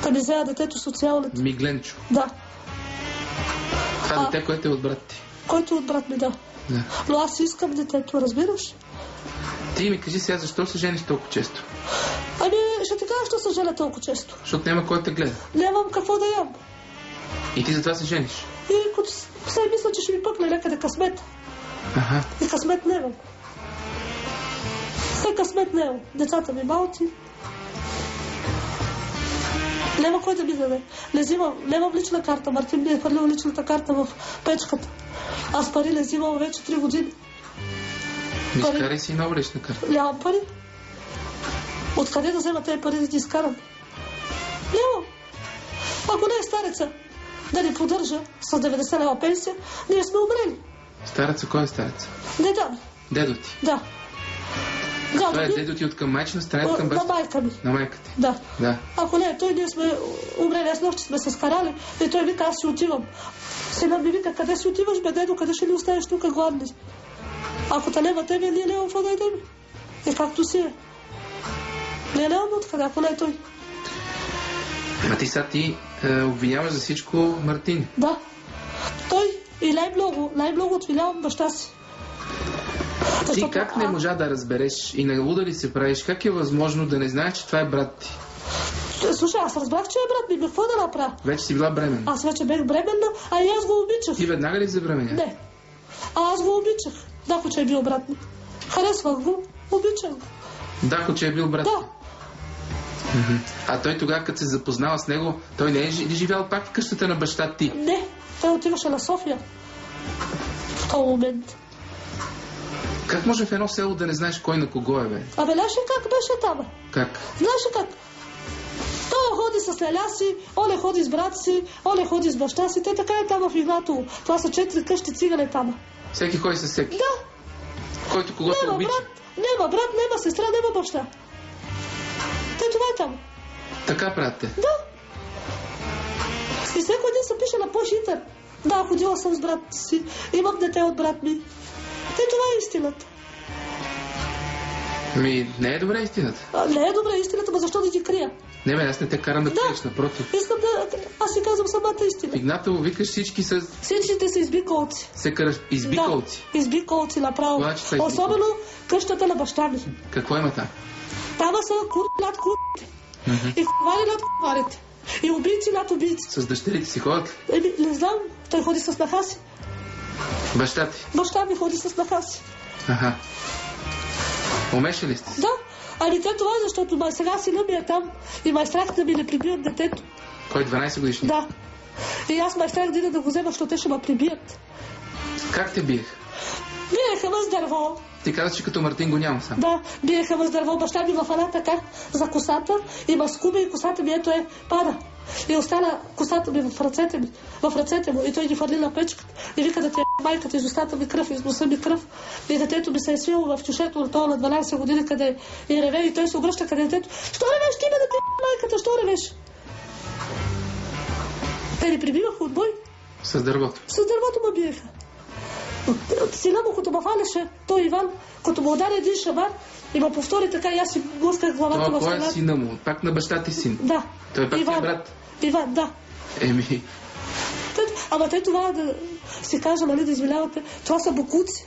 [SPEAKER 2] Та ми взеят детето социалните.
[SPEAKER 1] Мигленчо.
[SPEAKER 2] Да.
[SPEAKER 1] Това
[SPEAKER 2] А.
[SPEAKER 1] дете, което е от брат ти.
[SPEAKER 2] Който е от брат ми, да.
[SPEAKER 1] Да.
[SPEAKER 2] Но аз искам детето, разбираш?
[SPEAKER 1] Ти ми кажи сега, защо се жениш толкова често?
[SPEAKER 2] Ами, ще ти кажа, що се женя толкова често.
[SPEAKER 1] Защото няма кой те гледа.
[SPEAKER 2] Нямам какво да ям.
[SPEAKER 1] И ти затова се жениш.
[SPEAKER 2] И като с- все мисля, че ще ми пъкне някъде късмет.
[SPEAKER 1] Аха.
[SPEAKER 2] И късмет нямам. Все късмет нямам. Децата ми малки. Няма кой да ми даде. Не взимам, нямам лична карта. Мартин ми е хвърлил личната карта в печката. Аз пари не взимам вече 3 години.
[SPEAKER 1] Ми
[SPEAKER 2] Пари.
[SPEAKER 1] изкарай си нова лична карта.
[SPEAKER 2] Нямам пари. Откъде да взема тези пари да ги изкарам? Нямам. Ако не е стареца да ни поддържа с 90 лева пенсия, ние сме умрели.
[SPEAKER 1] Стареца, кой е старец?
[SPEAKER 2] Не дам.
[SPEAKER 1] Дедо ти.
[SPEAKER 2] Да. Да,
[SPEAKER 1] Това е дедо ти от към майчина страна към
[SPEAKER 2] на
[SPEAKER 1] баща.
[SPEAKER 2] майка ми.
[SPEAKER 1] На майка ти.
[SPEAKER 2] Да.
[SPEAKER 1] Да.
[SPEAKER 2] Ако не е той, ние сме умрели. Аз нощи сме се скарали и той вика, аз си отивам. Сина ми вика, къде си отиваш, бе, дедо, къде ще ни оставиш тук гладни? Ако те няма тебе, ние няма какво да идем. И както си е. Не нямаме откъде, ако не е той.
[SPEAKER 1] А ти сега ти е, обвиняваш за всичко Мартин.
[SPEAKER 2] Да. Той и най-много, най-много отвинявам баща си.
[SPEAKER 1] Ти
[SPEAKER 2] Защото-
[SPEAKER 1] как не можа да разбереш и на луда ли се правиш? Как е възможно да не знаеш, че това е брат ти?
[SPEAKER 2] Слушай, аз разбрах, че е брат ми, какво да направя?
[SPEAKER 1] Вече си била бременна.
[SPEAKER 2] Аз вече бех бременна, а и аз го обичах.
[SPEAKER 1] Ти веднага ли забременя?
[SPEAKER 2] Не. А аз го обичах. Да, че е бил брат ми. Харесвах го, обичах го.
[SPEAKER 1] Да, че е бил брат.
[SPEAKER 2] Да.
[SPEAKER 1] А той тогава, като се запознава с него, той не е живял пак в къщата на баща ти?
[SPEAKER 2] Не, той отиваше на София. В този момент.
[SPEAKER 1] Как може в едно село да не знаеш кой на кого е, бе?
[SPEAKER 2] Абе, ли как беше там?
[SPEAKER 1] Как?
[SPEAKER 2] Знаеш ли как? Той ходи с леля си, оле ходи с брат си, оле ходи с баща си. Те така е там в Игнатово. Това са четири къщи цигане там.
[SPEAKER 1] Всеки ходи с всеки.
[SPEAKER 2] Да,
[SPEAKER 1] Който когото
[SPEAKER 2] няма
[SPEAKER 1] обича.
[SPEAKER 2] брат, няма брат, няма сестра, няма баща. Те това е там.
[SPEAKER 1] Така правите.
[SPEAKER 2] Да. И всеки един се пише на по-хитър. Да, ходила съм с брат си, имам дете от брат ми. Те това е истината.
[SPEAKER 1] Ми, не е добре истината.
[SPEAKER 2] А, не е добре истината, но защо да ги крия?
[SPEAKER 1] Не, бе, аз не те карам да
[SPEAKER 2] Да.
[SPEAKER 1] криеш, напротив.
[SPEAKER 2] Искам да... Аз си казвам самата истина.
[SPEAKER 1] Игнатово викаш всички с
[SPEAKER 2] Всичките са избиколци.
[SPEAKER 1] се караш избикалци.
[SPEAKER 2] Да, избиколци направо.
[SPEAKER 1] Че са избиколци.
[SPEAKER 2] Особено къщата на баща ми.
[SPEAKER 1] Какво има там?
[SPEAKER 2] Там са кур над курите. И ковари над коварите. И убийци над убийци.
[SPEAKER 1] С дъщерите си ходят?
[SPEAKER 2] Еми, не знам, той ходи с снаха си.
[SPEAKER 1] Баща ти.
[SPEAKER 2] Баща ми ходи с снаха си.
[SPEAKER 1] Аха. Умеше ли сте?
[SPEAKER 2] Да, ами те това е, защото май сега сина ми е там и май страх да ми не прибият детето.
[SPEAKER 1] Кой 12 годишни?
[SPEAKER 2] Да. И аз ме страх да го взема, защото те ще ме прибият.
[SPEAKER 1] Как те биех?
[SPEAKER 2] Биеха ме с дърво.
[SPEAKER 1] Ти каза, че като Мартин го няма сам.
[SPEAKER 2] Да, биеха ме с дърво. Баща ми в една така за косата и ме скуби и косата ми ето е пада. И остана косата ми в ръцете ми, в ръцете му. И той ги хвърли на печката. И вика да ти е майката из устата ми кръв, из носа ми кръв. И детето ми се е свило в чушето на това на 12 години, къде и реве. И той се обръща къде детето. Що ревеш ти ме да ти е майката? Що ревеш? Те ни прибиваха от бой.
[SPEAKER 1] С дървото.
[SPEAKER 2] С дървото ме биеха. Сина му, като ме фалеше, той Иван, като му удари един шамар и ме повтори така, и аз си блъсках главата
[SPEAKER 1] Това
[SPEAKER 2] в
[SPEAKER 1] кой е
[SPEAKER 2] стената.
[SPEAKER 1] сина му? Пак на баща ти син.
[SPEAKER 2] Да.
[SPEAKER 1] Той пак е
[SPEAKER 2] Иван.
[SPEAKER 1] брат.
[SPEAKER 2] Иван, да.
[SPEAKER 1] Еми,
[SPEAKER 2] ама те това да си кажа, нали, да извинявате, това са букуци.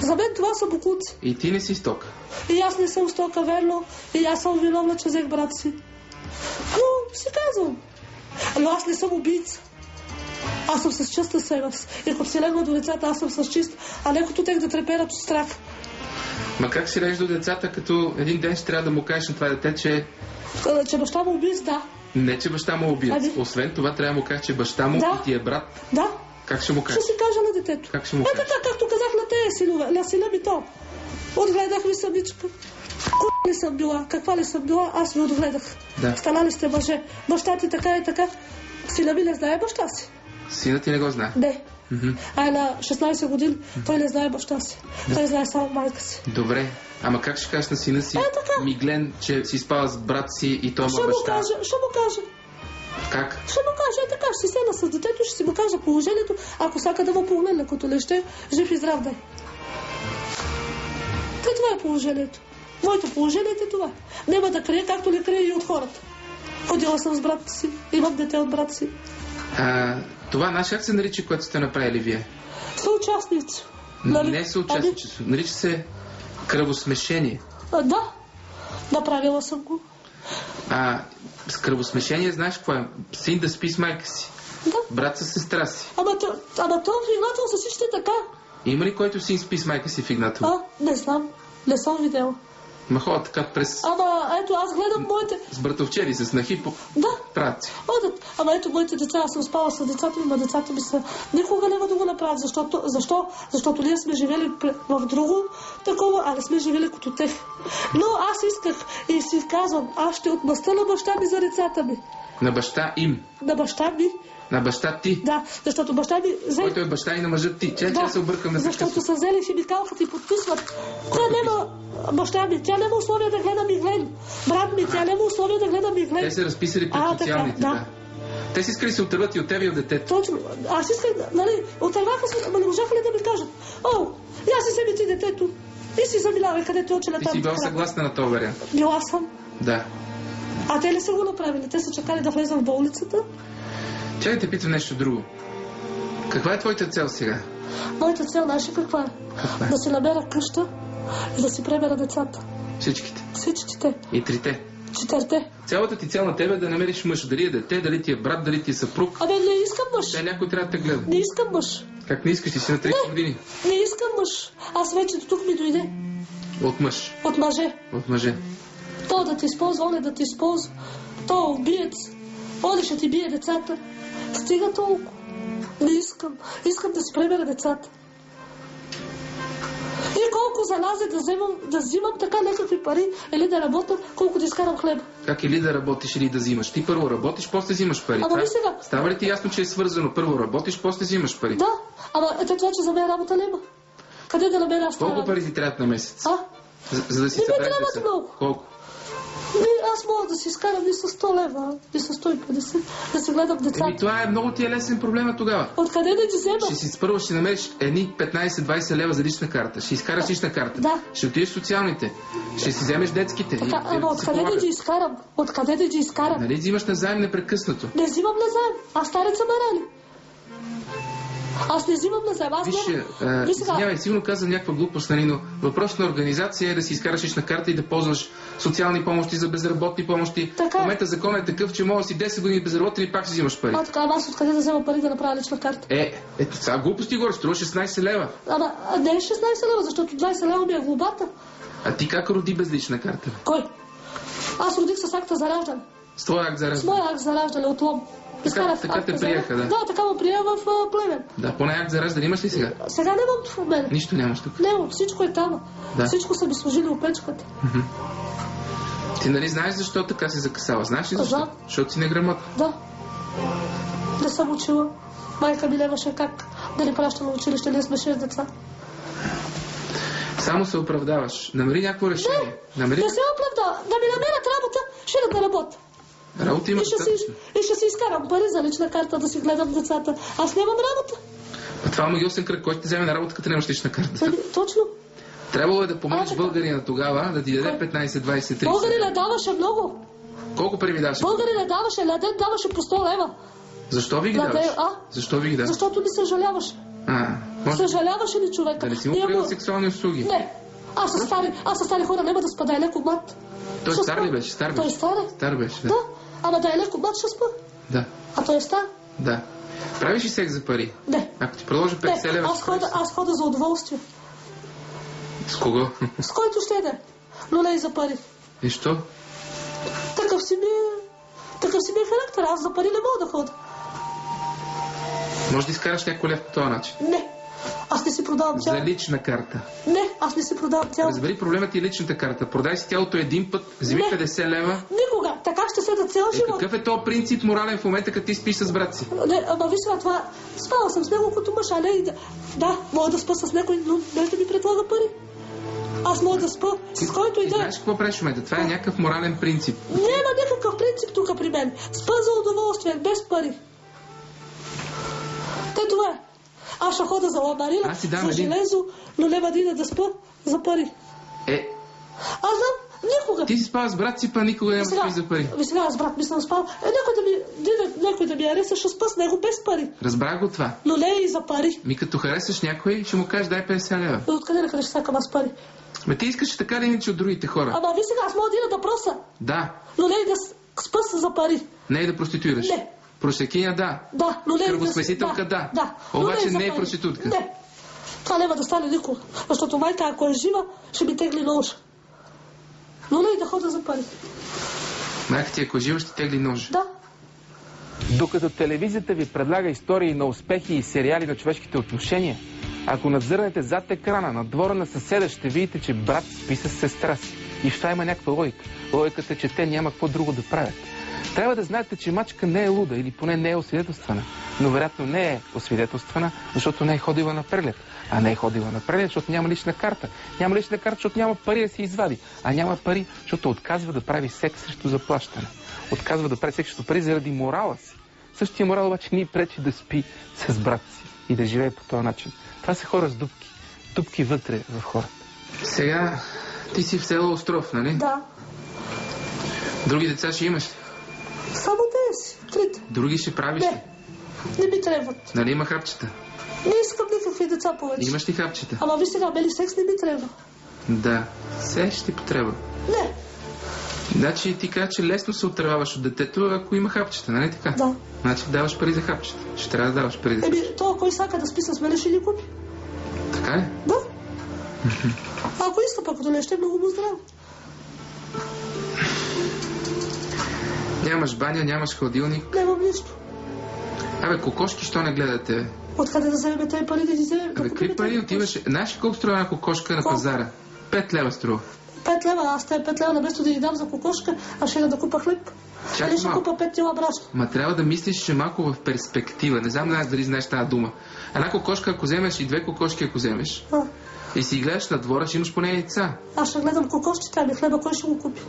[SPEAKER 2] За мен това са букуци.
[SPEAKER 1] и ти не си стока.
[SPEAKER 2] И аз не съм стока, верно. И аз съм виновна, че взех брат си. Но си казвам. Но аз не съм убийца. Аз съм с чиста съвест. И ако си легла до децата, аз съм с чист, а не като тех да треперят от страх.
[SPEAKER 1] Ма как си до децата, като един ден ще трябва да му кажеш на това дете, че
[SPEAKER 2] А, Че баща му убийц, да.
[SPEAKER 1] не, че баща му е убиец.
[SPEAKER 2] Ами.
[SPEAKER 1] Освен това, трябва да му кажеш, че баща му
[SPEAKER 2] Да.
[SPEAKER 1] и ти е брат.
[SPEAKER 2] Да.
[SPEAKER 1] Как ще му
[SPEAKER 2] Ще
[SPEAKER 1] кажеш?
[SPEAKER 2] си кажа на детето.
[SPEAKER 1] Как ще му
[SPEAKER 2] Е
[SPEAKER 1] кажеш?
[SPEAKER 2] така, както казах на тези синове, на сина ми то. Отгледах ви самичка. Ку ли съм била, каква ли съм била, аз ви отгледах.
[SPEAKER 1] Да.
[SPEAKER 2] Станали сте мъже. Баща ти така и така. Сина ми не знае баща си.
[SPEAKER 1] Синът ти не го знае.
[SPEAKER 2] Не. А на 16 години той не знае баща си. Той знае само майка си.
[SPEAKER 1] Добре. Ама как ще кажеш на сина си,
[SPEAKER 2] Е, така.
[SPEAKER 1] Миглен, че си спава с брат си и той му
[SPEAKER 2] Ще
[SPEAKER 1] е
[SPEAKER 2] му
[SPEAKER 1] баща?
[SPEAKER 2] кажа, ще му кажа.
[SPEAKER 1] Как?
[SPEAKER 2] Ще му кажа, е така, ще си седна с детето, ще си му кажа положението, ако сака да му погледне, като не ще, жив и здрав да е. Това е положението. Моето положение е това. Няма да крие, както не крие и от хората. Ходила съм с брат си, имам дете от брат си.
[SPEAKER 1] А, това наш как се нарича, което сте направили вие?
[SPEAKER 2] Съучастници. Нали?
[SPEAKER 1] Не съучастничество. Нарича се кръвосмешение.
[SPEAKER 2] А, да, направила съм го.
[SPEAKER 1] А с кръвосмешение знаеш какво е? Син да спи с майка си.
[SPEAKER 2] Да.
[SPEAKER 1] Брат с сестра си.
[SPEAKER 2] Ама, то, ама то в Игнатово са всички така.
[SPEAKER 1] Има ли който син спи с майка си в Игнатово?
[SPEAKER 2] А, не знам. Не съм видела.
[SPEAKER 1] Ма ходят така през...
[SPEAKER 2] Ама ето, аз гледам моите...
[SPEAKER 1] С братовчери, с нахи по...
[SPEAKER 2] Да,
[SPEAKER 1] правят си.
[SPEAKER 2] Одат. Ама ето моите деца, аз съм спала с децата ми, ма децата ми са... Никога няма да го направят. Защото, защо? Защото ние сме живели в друго такова, а не сме живели като тех. Но аз исках и си казвам, аз ще отмъста на баща ми за децата ми.
[SPEAKER 1] На баща им.
[SPEAKER 2] На баща ми,
[SPEAKER 1] На баща ти.
[SPEAKER 2] да, защото баща ми взе...
[SPEAKER 1] Който е баща и на мъжът ти. Че да, се объркаме за
[SPEAKER 2] защото са взели химикалката и подписват. Тя няма баща ми, тя няма условия да гледа Миглен. Брат ми, тя няма условия да гледа Миглен.
[SPEAKER 1] Те се разписали пред
[SPEAKER 2] А, така,
[SPEAKER 1] социалните.
[SPEAKER 2] да.
[SPEAKER 1] Да. Те си искали да се отърват и от тебе и от детето.
[SPEAKER 2] Точно. Аз исках, нали, отърваха се, ама не можаха ли да ми кажат, о, я си себе ти детето и си заминавай където е учила
[SPEAKER 1] Ти
[SPEAKER 2] там.
[SPEAKER 1] си била съгласна на този вариант.
[SPEAKER 2] Била съм.
[SPEAKER 1] Да.
[SPEAKER 2] А те ли са го направили? Те са чакали да влезам в болницата.
[SPEAKER 1] Чакай да те питам нещо друго. Каква е твоята цел сега?
[SPEAKER 2] Моята цел, знаеш каква е?
[SPEAKER 1] Каква е?
[SPEAKER 2] Да си намеря къща и да си премера децата.
[SPEAKER 1] Всичките.
[SPEAKER 2] Всичките.
[SPEAKER 1] И трите.
[SPEAKER 2] Четирте.
[SPEAKER 1] Цялата ти цел на тебе е да намериш мъж. Дали е дете, дали ти е брат, дали ти е съпруг.
[SPEAKER 2] Абе, не искам мъж.
[SPEAKER 1] Те някой трябва да те гледа.
[SPEAKER 2] Не искам мъж.
[SPEAKER 1] Как не искаш, ти си на 30 години.
[SPEAKER 2] Не искам мъж. Аз вече до тук ми дойде.
[SPEAKER 1] От мъж.
[SPEAKER 2] От мъже.
[SPEAKER 1] От мъже.
[SPEAKER 2] То да ти използва, он е да ти използва. То е убиец. Он ще ти бие децата. Стига толкова. Не искам. Искам да си премера децата. И колко залазе да вземам, да взимам така някакви пари или да работя, колко да изкарам хлеб.
[SPEAKER 1] Как или да работиш, или да взимаш. Ти първо работиш, после взимаш пари.
[SPEAKER 2] Ама ви сега-
[SPEAKER 1] Става ли ти ясно, че е свързано? Първо работиш, после взимаш пари.
[SPEAKER 2] Да, ама ето това, че за мен работа няма. Къде да намеря
[SPEAKER 1] Колко пари ти трябват на месец?
[SPEAKER 2] А?
[SPEAKER 1] За, за да си
[SPEAKER 2] Не ми трябват много.
[SPEAKER 1] Колко?
[SPEAKER 2] Аз мога да си изкарам и с 100 лева, и с 150, да си гледам децата.
[SPEAKER 1] Еми, това е много ти е лесен проблема тогава.
[SPEAKER 2] Откъде да ги взема?
[SPEAKER 1] Ще си първо ще намериш едни 15-20 лева за лична карта. Ще изкараш лична карта.
[SPEAKER 2] Да.
[SPEAKER 1] Ще отидеш социалните. Ще си вземеш детските.
[SPEAKER 2] Така,
[SPEAKER 1] и,
[SPEAKER 2] ама откъде да ги изкарам? Откъде да ги изкарам?
[SPEAKER 1] Нали взимаш назаем непрекъснато?
[SPEAKER 2] Не взимам назаем. Аз стареца ме рани. Аз не взимам назаем. Аз
[SPEAKER 1] Виж,
[SPEAKER 2] няма...
[SPEAKER 1] а,
[SPEAKER 2] Виж сега,
[SPEAKER 1] извинявай, сигурно казвам някаква глупост, нали, но въпрос на организация е да си изкараш лична карта и да ползваш социални помощи за безработни помощи.
[SPEAKER 2] Така.
[SPEAKER 1] В момента законът е такъв, че може да си 10 години безработен и пак си взимаш пари.
[SPEAKER 2] а, така, аз откъде да взема пари да направя лична карта?
[SPEAKER 1] Е, ето сега глупости горе, струва 16 лева.
[SPEAKER 2] Ама не е 16 лева, защото 20 лева ми е глобата.
[SPEAKER 1] А ти как роди без лична карта?
[SPEAKER 2] Кой? Аз родих с акта за раждане.
[SPEAKER 1] С твоя акт за
[SPEAKER 2] С
[SPEAKER 1] раждане.
[SPEAKER 2] моя акт за раждане от лом. Изкара в
[SPEAKER 1] така те приеха, да.
[SPEAKER 2] Да, така ме прие в а, Плевен.
[SPEAKER 1] Да, поне акт за раждане имаш ли сега?
[SPEAKER 2] Сега нямам в мен.
[SPEAKER 1] Нищо нямаш тук.
[SPEAKER 2] Нямам, всичко е там.
[SPEAKER 1] Да.
[SPEAKER 2] Всичко са ми сложили опечката.
[SPEAKER 1] Ти нали знаеш защо така си закъсала? Знаеш ли защо?
[SPEAKER 2] Знам.
[SPEAKER 1] Защото си неграмотна.
[SPEAKER 2] Да. Не съм учила. Майка ми нямаше как да ни праща на училище, ние сме шест деца.
[SPEAKER 1] Само се оправдаваш. Намери някакво решение. Намери
[SPEAKER 2] Не се оправда. Да ми намерят работа, ще да не работя.
[SPEAKER 1] Работа
[SPEAKER 2] И
[SPEAKER 1] има
[SPEAKER 2] ще, си, и ще си изкарам пари за лична карта да си гледам децата. Аз нямам работа.
[SPEAKER 1] А това е магиосен кръг. Кой ще вземе на работа, като нямаш лична карта?
[SPEAKER 2] Нали, Точно.
[SPEAKER 1] Трябвало е да
[SPEAKER 2] А,
[SPEAKER 1] помогнеш
[SPEAKER 2] така.
[SPEAKER 1] българина тогава, да ти даде 15, 20, 30.
[SPEAKER 2] Българина даваше много.
[SPEAKER 1] Колко пари ми даваш?
[SPEAKER 2] Българина даваше, на ден даваше по 100 лева.
[SPEAKER 1] Защо ви ги
[SPEAKER 2] На
[SPEAKER 1] даваш?
[SPEAKER 2] а?
[SPEAKER 1] Защо ви ги даваш?
[SPEAKER 2] Защото ни съжаляваше.
[SPEAKER 1] А, може
[SPEAKER 2] Съжаляваше ли човека?
[SPEAKER 1] да не си му правил сексуални услуги.
[SPEAKER 2] Не. Аз с стари, аз с стари хора няма да спа, да е леко мат.
[SPEAKER 1] Той стар ли беше? Стар
[SPEAKER 2] Той
[SPEAKER 1] беше.
[SPEAKER 2] стар е.
[SPEAKER 1] Стар беше, да.
[SPEAKER 2] Да. Ама да е леко мат, ще спа.
[SPEAKER 1] Да,
[SPEAKER 2] А той е стар.
[SPEAKER 1] да. Правиш ли секс за пари?
[SPEAKER 2] Не.
[SPEAKER 1] Ако ти продължи 50
[SPEAKER 2] Не,
[SPEAKER 1] лева,
[SPEAKER 2] аз
[SPEAKER 1] правиш
[SPEAKER 2] хода, аз хода за удоволствие.
[SPEAKER 1] С кого?
[SPEAKER 2] С който ще да е. Но не и за пари.
[SPEAKER 1] И що?
[SPEAKER 2] Такъв си ми е... Такъв си ми е характер. Аз за пари не мога да хода.
[SPEAKER 1] Може да изкараш някой лев по този начин.
[SPEAKER 2] Не. Аз не си продавам
[SPEAKER 1] За
[SPEAKER 2] тяло.
[SPEAKER 1] лична карта.
[SPEAKER 2] Не, аз не си продавам тяло.
[SPEAKER 1] Разбери, проблемът ти е личната карта. Продай си тялото един път, вземи
[SPEAKER 2] Не.
[SPEAKER 1] 50 лева.
[SPEAKER 2] Никога. Така ще седа цял
[SPEAKER 1] Е,
[SPEAKER 2] живот.
[SPEAKER 1] какъв е то принцип морален в момента, като ти спиш с брат си?
[SPEAKER 2] Не, ама виж сега това. Спала съм с него като мъж, а не и да... Мога да спа с някой, но без да ми предлага пари. Аз мога да спа с който и да е.
[SPEAKER 1] знаеш какво правиш момента? Това е някакъв морален принцип.
[SPEAKER 2] Няма никакъв принцип тук при мен. Спа за удоволствие, без пари. Те това е. Аз ще хода за ламарина, за железо, но ида да спа за пари.
[SPEAKER 1] Е,
[SPEAKER 2] Аз знам, никога.
[SPEAKER 1] ти си спал с брат си, па никога няма да за пари.
[SPEAKER 2] ви сега аз брат ми съм спал. Е, някой да ми, дида, някой да ми ареса, ще спа с него без пари.
[SPEAKER 1] Разбрах го това.
[SPEAKER 2] Но не и за пари.
[SPEAKER 1] Ми като харесаш някой, ще му кажеш дай 50 лева.
[SPEAKER 2] Е, Откъде на къде ще сакам аз пари?
[SPEAKER 1] Ме ти искаш така да иначе от другите хора.
[SPEAKER 2] Ама ви сега, аз мога да ида да проса,
[SPEAKER 1] Да,
[SPEAKER 2] но не и да с- спа за пари.
[SPEAKER 1] не е да проституираш.
[SPEAKER 2] Не.
[SPEAKER 1] Просекиня, да.
[SPEAKER 2] Да, но не и да...
[SPEAKER 1] Кръвосмесителка, да.
[SPEAKER 2] Да. но
[SPEAKER 1] Обаче
[SPEAKER 2] и за
[SPEAKER 1] не е проститутка.
[SPEAKER 2] Не. Това няма да стане никога. Защото майка, ако е жива, ще ми тегли нож. Но не и да хода за пари.
[SPEAKER 1] Майка ти, ако жива, ще тегли нож.
[SPEAKER 2] Да.
[SPEAKER 1] Докато телевизията ви предлага истории на успехи и сериали на човешките отношения, ако надзърнете зад екрана на двора на съседа, ще видите, че брат спи с сестра си. И в това има някаква логика. Логиката е, че те няма какво друго да правят. Трябва да знаете, че мачка не е луда или поне не е освидетелствана. Но вероятно не е освидетелствана, защото не е ходила на преглед. А не е ходила на преглед, защото няма лична карта. Няма лична карта, защото няма пари да си извади. А няма пари, защото отказва да прави секс срещу заплащане. Отказва да прави секс срещу пари заради морала си. Същия морал обаче ни пречи да спи с брат си и да живее по този начин. Това са хора с дупки. Дупки вътре в хората. Сега ти си в село Остров, нали?
[SPEAKER 2] Да.
[SPEAKER 1] Други деца ще имаш ли?
[SPEAKER 2] Само те си. Трите.
[SPEAKER 1] Други ще правиш?
[SPEAKER 2] Не. Не ми трябват.
[SPEAKER 1] Нали има хапчета?
[SPEAKER 2] Не искам никакви деца повече.
[SPEAKER 1] Имаш ли хапчета?
[SPEAKER 2] Ама ви сега, мели секс не ми трябва.
[SPEAKER 1] Да. Все ще ти потреба.
[SPEAKER 2] Не.
[SPEAKER 1] Значи ти кажа, че лесно се отърваваш от детето, ако има хапчета, нали така?
[SPEAKER 2] Да.
[SPEAKER 1] Значи даваш пари за хапчета. Ще трябва да даваш пари за.
[SPEAKER 2] Еми, то кой сака да спи с мене, ще ни купи.
[SPEAKER 1] Така ли?
[SPEAKER 2] Да. Ако иска пък, като не ще, много му здраво.
[SPEAKER 1] Нямаш баня, нямаш хладилник.
[SPEAKER 2] Нямам нищо.
[SPEAKER 1] Абе, кокошки, що не гледате?
[SPEAKER 2] Откъде да вземем тези пари да ги вземем?
[SPEAKER 1] Абе, какви пари отиваш? Знаеш ли колко струва една кокошка на пазара? Пет лева струва.
[SPEAKER 2] Пет лева, аз те пет лева, наместо да ги дам за кокошка, аз ще да купа хлеб.
[SPEAKER 1] Чакай
[SPEAKER 2] ще купа пет кила брашно.
[SPEAKER 1] Ма трябва да мислиш, че малко в перспектива. Не знам дали знаеш тази дума. Една кокошка, ако вземеш и две кокошки, ако вземеш,
[SPEAKER 2] А,
[SPEAKER 1] и си гледаш на двора, ще имаш поне яйца.
[SPEAKER 2] аз ще гледам кокошчета, ами хлеба кой ще го купи?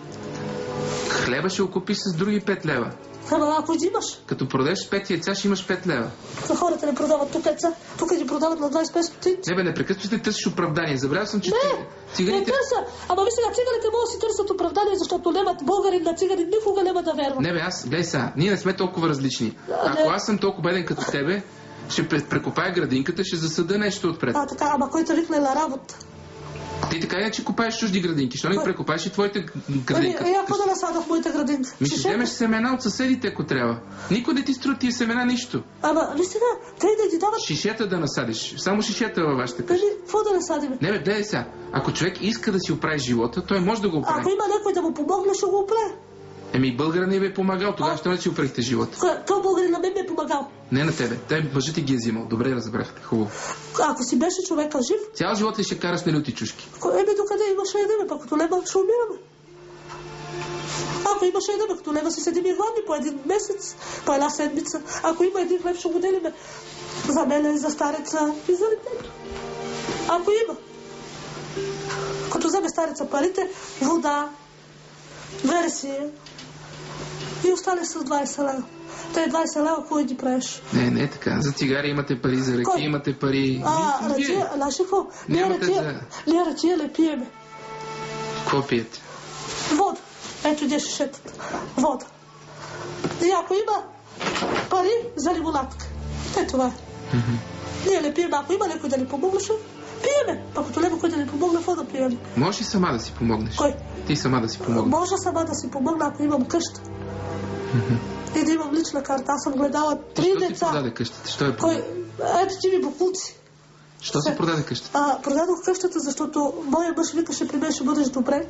[SPEAKER 1] Хлеба ще го купиш с други 5 лева.
[SPEAKER 2] Хлеба, ако ги имаш,
[SPEAKER 1] Като продадеш 5 яйца, ще имаш 5 лева.
[SPEAKER 2] за хората не продават тук яйца, тук ги продават на 25 стотинци.
[SPEAKER 1] Не бе, непрекъснато ще търсиш оправдание. Забравял съм, че
[SPEAKER 2] Не,
[SPEAKER 1] ти-
[SPEAKER 2] Не
[SPEAKER 1] циганите...
[SPEAKER 2] търся. Ама ви сега циганите могат да си търсят оправдание, защото нямат българин на цигарин, никога няма да вярват.
[SPEAKER 1] Не бе, аз, гледай сега, ние не сме толкова различни. Ако аз съм толкова беден като тебе, ще пре- прекопая градинката, ще засъда нещо отпред.
[SPEAKER 2] А, така, ама кой те викне на работа?
[SPEAKER 1] Ти така иначе копаеш чужди градинки, що не прекопаеш и твоите г-
[SPEAKER 2] Ами, ако да насада в моята градинка.
[SPEAKER 1] Ми ще вземеш семена от съседите, ако трябва. Никой не ти струва тия семена нищо.
[SPEAKER 2] Ама, ви сега, те да ти дават...
[SPEAKER 1] Шишета да насадиш. Само шишета във вашата къща.
[SPEAKER 2] Ами, какво да насадиме?
[SPEAKER 1] Не бе, гледай сега. Ако човек иска да си оправи живота, той може да го оправи.
[SPEAKER 2] Ако има някой да му помогне, ще го оправи.
[SPEAKER 1] Еми, българин не ви е помагал, тогава ще не си опрехте живота.
[SPEAKER 2] Той българин на мен ми е помагал.
[SPEAKER 1] Не на тебе. Те мъжът ти ги е взимал. Добре разбрахте. Хубаво.
[SPEAKER 2] Ако си беше човека жив,
[SPEAKER 1] Цял живот ли ще караш на люти чушки?
[SPEAKER 2] еми докъде имаше едеме, пък като лева ще умираме. Ако имаше едеме, като лева си седим и гладни по един месец, по една седмица. Ако има един хлеб, ще го делиме. За мене, за стареца и за детето. Ако има. Като вземе стареца парите, вода, версия и остане с 20 лева. Те 20 лева, кой ги правиш?
[SPEAKER 1] Не, не е така. За цигари имате пари, за ръки
[SPEAKER 2] Кой?
[SPEAKER 1] имате пари.
[SPEAKER 2] А, ръчия, знаеш какво? Ние ръчия,
[SPEAKER 1] за-
[SPEAKER 2] ние ръчия не пиеме.
[SPEAKER 1] Какво пиете?
[SPEAKER 2] Вода. Ето где шишетата. Вода. И ако има пари за лимонадка. Е, това е. Ние не пием, ако има някой да ни помогне, ще пиеме. Пък като няма кой да ни помогне, какво да пием?
[SPEAKER 1] Можеш ли сама да си помогнеш?
[SPEAKER 2] Кой?
[SPEAKER 1] Ти сама да си помогнеш.
[SPEAKER 2] Може сама да си помогна, ако имам къща. Да имам лична карта. Аз съм гледала три
[SPEAKER 1] Що ти
[SPEAKER 2] деца.
[SPEAKER 1] продаде къщата? Що е
[SPEAKER 2] Кой? Ето ти ми букулци.
[SPEAKER 1] Що се продаде къщата?
[SPEAKER 2] А, продадох къщата, защото моя мъж викаше при мен ще бъдеш добре.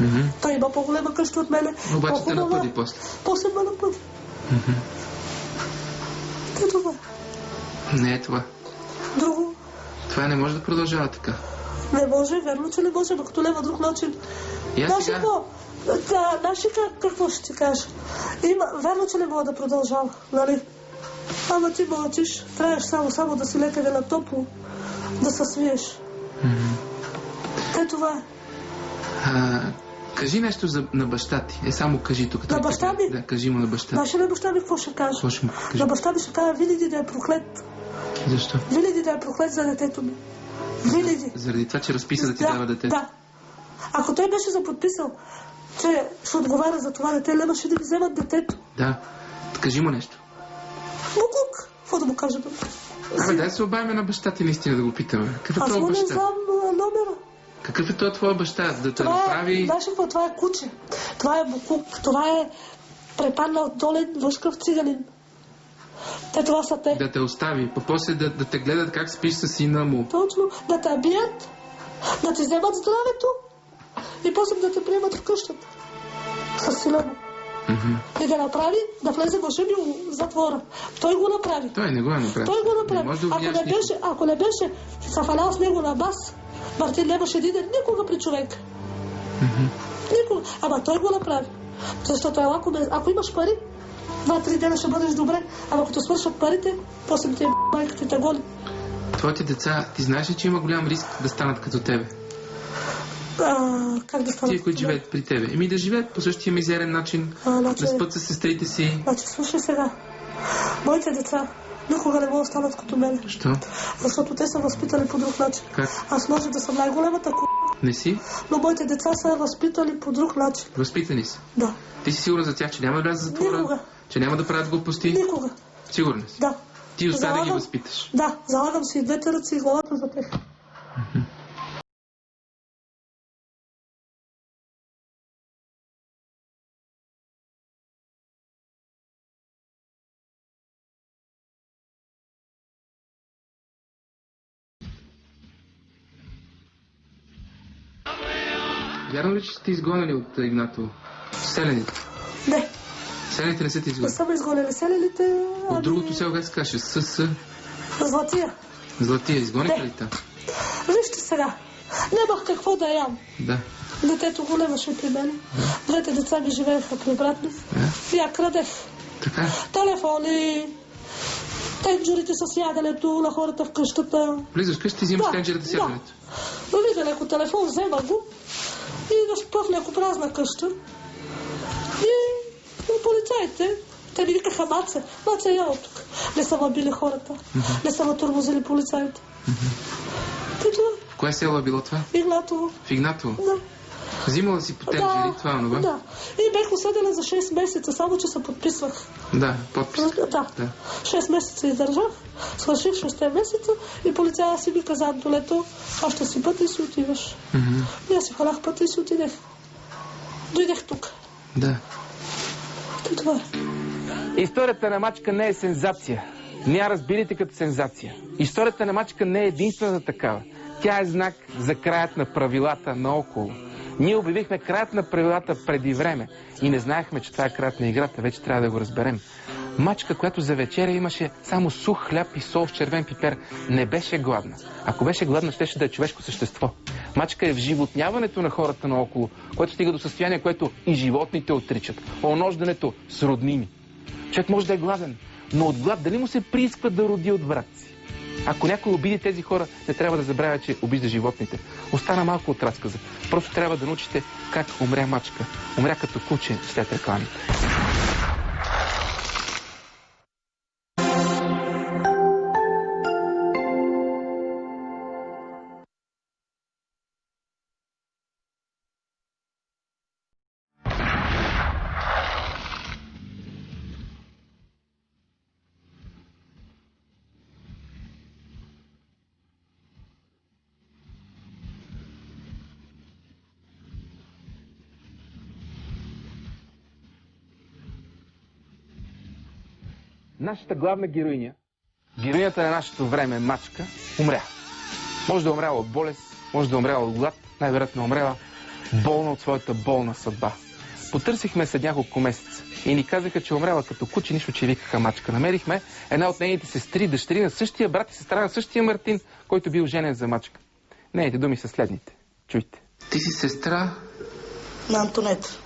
[SPEAKER 1] Мгм.
[SPEAKER 2] Той има по-голема къща от мене.
[SPEAKER 1] Обаче те напъди после.
[SPEAKER 2] После ме напъди. Те това.
[SPEAKER 1] Не е това.
[SPEAKER 2] Друго
[SPEAKER 1] Това не може да продължава така.
[SPEAKER 2] не може, верно, че не може, но като няма друг начин.
[SPEAKER 1] Аз
[SPEAKER 2] Знаеш
[SPEAKER 1] сега...
[SPEAKER 2] Да, знаеш ли как, какво ще ти кажа? Има, верно, че не мога да продължава, нали? Ама ти мълчиш, трябваш само, само да си лекаре на топло, да се свиеш. Те това е.
[SPEAKER 1] А, кажи нещо за, на баща ти. Е, само кажи тук.
[SPEAKER 2] На баща ми?
[SPEAKER 1] Да, кажи му на баща ти.
[SPEAKER 2] Знаеш ли на баща ми какво ще кажа?
[SPEAKER 1] Какво ще му кажи?
[SPEAKER 2] На баща ми ще кажа, винаги да е проклет.
[SPEAKER 1] Защо?
[SPEAKER 2] Винаги да е проклет за детето ми. Винаги.
[SPEAKER 1] Заради това, че разписа да ти дава дете.
[SPEAKER 2] Да. Ако той беше заподписал, че ще отговаря за това дете, нямаше да ми вземат детето.
[SPEAKER 1] Да. Кажи му нещо.
[SPEAKER 2] Букук. Какво да му кажа? бе?
[SPEAKER 1] Абе, дай се обавим на баща ти наистина да го питаме. Какъв е
[SPEAKER 2] Аз
[SPEAKER 1] твой
[SPEAKER 2] му не
[SPEAKER 1] баща?
[SPEAKER 2] знам номера.
[SPEAKER 1] Какъв е той твой баща? Да те
[SPEAKER 2] е,
[SPEAKER 1] направи...
[SPEAKER 2] знаеш какво? Това е куче. Това е букук. Това е препаднал долен лъжкав циганин. Те това са те.
[SPEAKER 1] Да те остави. Па после да, да те гледат как спиш с сина му.
[SPEAKER 2] Точно. Да те бият, да ти вземат здравето и после да те приемат в къщата. С му.
[SPEAKER 1] Мгм.
[SPEAKER 2] И да направи, да влезе в затвора. Той го направи.
[SPEAKER 1] Той не го е направил.
[SPEAKER 2] Той го
[SPEAKER 1] Не
[SPEAKER 2] направи.
[SPEAKER 1] може да
[SPEAKER 2] Ако не беше, ако не беше се фалял с него на бас, Мартин нямаше да иде никога при човек. Никога. Ама той го направи. Защото ако, ако имаш пари, два-три дена ще бъдеш добре. Ама като свършат парите, после ти е майката те гони.
[SPEAKER 1] Твоите деца, ти знаеш ли, че има голям риск да станат като тебе?
[SPEAKER 2] А, как да стане?
[SPEAKER 1] Тия, които живеят при тебе. Еми да живеят по същия мизерен начин,
[SPEAKER 2] А, значи-
[SPEAKER 1] да спът с сестрите си.
[SPEAKER 2] Значи, слушай сега. Моите деца никога не могат да станат като мен.
[SPEAKER 1] Що?
[SPEAKER 2] Защото те са възпитали по друг начин.
[SPEAKER 1] Как?
[SPEAKER 2] Аз може да съм най-големата ку...
[SPEAKER 1] Не си?
[SPEAKER 2] но моите деца са възпитали по друг начин.
[SPEAKER 1] Възпитани са.
[SPEAKER 2] Да.
[SPEAKER 1] Ти си сигурна за тях, че няма да влязат затвора?
[SPEAKER 2] Никога.
[SPEAKER 1] Че няма да правят глупости?
[SPEAKER 2] Никога.
[SPEAKER 1] Сигурна си.
[SPEAKER 2] Да.
[SPEAKER 1] Ти успя да ги възпиташ.
[SPEAKER 2] Да, залагам си и двете ръци и главата за тях.
[SPEAKER 1] Вярно ли, че сте изгонени от Игнатово? Селените.
[SPEAKER 2] Не,
[SPEAKER 1] Селените не са ти
[SPEAKER 2] не
[SPEAKER 1] изгонени.
[SPEAKER 2] съм изгонили селените, ами...
[SPEAKER 1] От другото село как се каже? С, с
[SPEAKER 2] Златия.
[SPEAKER 1] Златия. Изгониха
[SPEAKER 2] Не.
[SPEAKER 1] ли там?
[SPEAKER 2] Вижте сега. Нямах какво да ям.
[SPEAKER 1] Да.
[SPEAKER 2] Детето го нямаше при мен. Двете деца ми живееха при брат ми.
[SPEAKER 1] Да.
[SPEAKER 2] И я крадех.
[SPEAKER 1] Така.
[SPEAKER 2] Телефони, тенджерите с яденето на хората в къщата.
[SPEAKER 1] Влизаш къщи взимаш тенджерата с
[SPEAKER 2] да.
[SPEAKER 1] яденето.
[SPEAKER 2] Но видя леко телефон, взема го и да спъв леко празна къща. И, и полицаите, те ми викаха Маце, Маце е ял тук. Не са били хората, не са ме тормозили полицаите.
[SPEAKER 1] В кое село е било това?
[SPEAKER 2] Игнатово,
[SPEAKER 1] В Игнатово.
[SPEAKER 2] да.
[SPEAKER 1] Взимала си по тенджери, това, онова?
[SPEAKER 2] да. И бех осъдена за 6 месеца, само че се подписвах.
[SPEAKER 1] Да, подпис.
[SPEAKER 2] Да.
[SPEAKER 1] Да.
[SPEAKER 2] 6 месеца издържах, свърших 6 месеца и полицая си ми каза, Антолето, аз ще си пътя и си отиваш.
[SPEAKER 1] Мгм.
[SPEAKER 2] И аз си хванах пътя и си отидех. Дойдех тук.
[SPEAKER 1] Да.
[SPEAKER 2] И това е.
[SPEAKER 1] Историята на мачка не е сензация. Не я разбирайте като сензация. Историята на мачка не е единствената такава. Тя е знак за краят на правилата наоколо. Ние обявихме краят на правилата преди време и не знаехме, че това е краят на играта. Вече трябва да го разберем. Мачка, която за вечеря имаше само сух хляб и сол с червен пипер, не беше гладна. Ако беше гладна, щеше да е човешко същество. Мачка е в животняването на хората наоколо, което стига до състояние, което и животните отричат. Онождането с роднини. Човек може да е гладен, но от глад дали му се приисква да роди от брат си? Ако някой обиди тези хора, не трябва да забравя, че обижда животните. Остана малко от разказа. Просто трябва да научите как умря мачка. Умря като куче след рекламите. Нашата главна героиня, героинята на нашето време, мачка, умря. Може да е умряла от болест, може да е умряла от глад, най-вероятно е умряла болна от своята болна съдба. Потърсихме след няколко месеца и ни казаха, че умряла като куче, нищо, че викаха мачка. Намерихме една от нейните сестри, дъщери на същия брат и сестра на същия Мартин, който бил женен за мачка. Нейните думи са следните. Чуйте. Ти си сестра
[SPEAKER 2] на Антонета.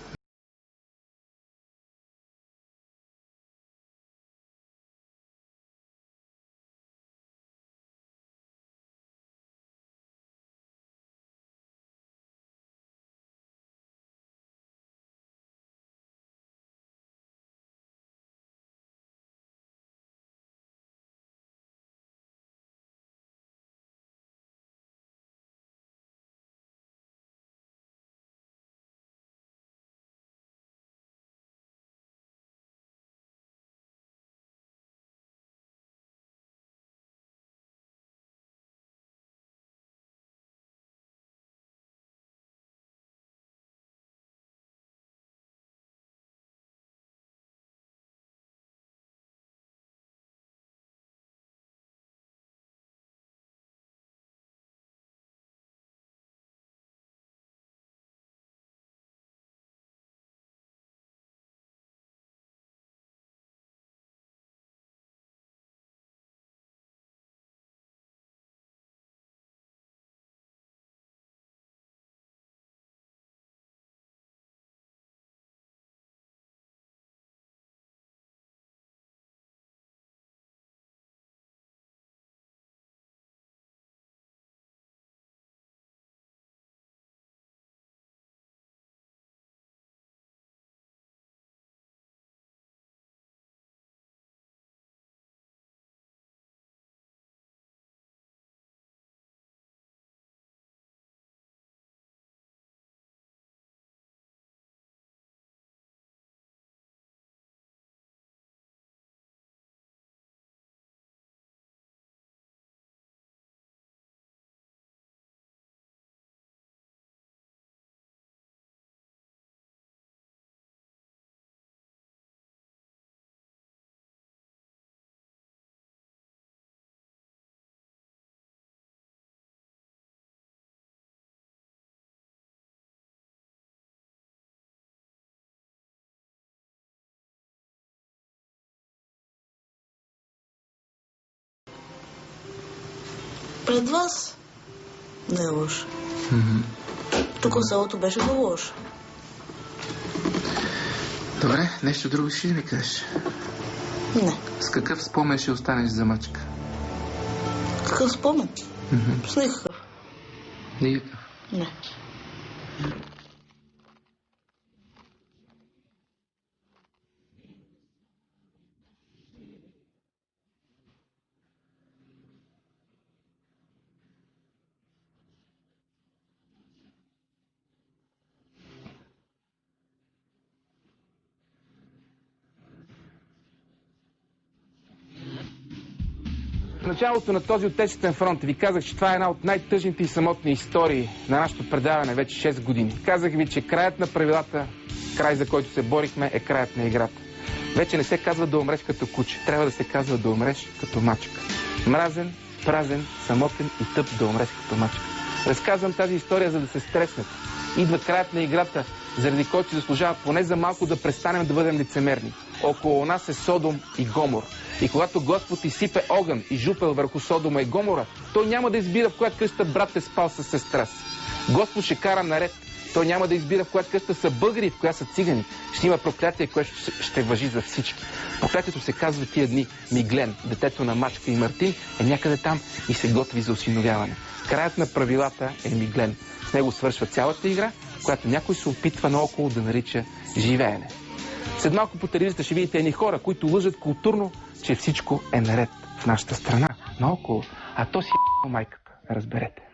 [SPEAKER 2] Пред вас не е лошо. Тук селото беше много лошо.
[SPEAKER 1] Добре, нещо друго ще ми кажеш?
[SPEAKER 2] Не.
[SPEAKER 1] С какъв спомен ще останеш за мачка?
[SPEAKER 2] Какъв спомен? С никакъв.
[SPEAKER 1] Никакъв.
[SPEAKER 2] Не.
[SPEAKER 1] Началото на този отечествен фронт ви казах, че това е една от най-тъжните и самотни истории на нашето предаване вече 6 години. Казах ви, че краят на правилата, край за който се борихме, е краят на играта. Вече не се казва да умреш като куче, трябва да се казва да умреш като мачка. Мразен, празен, самотен и тъп да умреш като мачка. Разказвам тази история, за да се стреснете. идва краят на играта, заради който си заслужава поне за малко да престанем да бъдем лицемерни. Около нас е Содом и Гомор. И когато Господ изсипе огън и жупел върху Содома и Гомора, той няма да избира в коя къща брат е спал с сестра си. Господ ще кара наред. Той няма да избира в коя къща са българи в коя са цигани. Ще има проклятие, което ще въжи за всички. Проклятието се казва тия дни. Миглен, детето на Мачка и Мартин, е някъде там и се готви за осиновяване. Краят на правилата е Миглен. С него свършва цялата игра, която някой се опитва наоколо да нарича живеене. След малко по телевизията ще видите едни хора, които лъжат културно, че всичко е наред в нашата страна, наоколо. А то си е майката, разберете.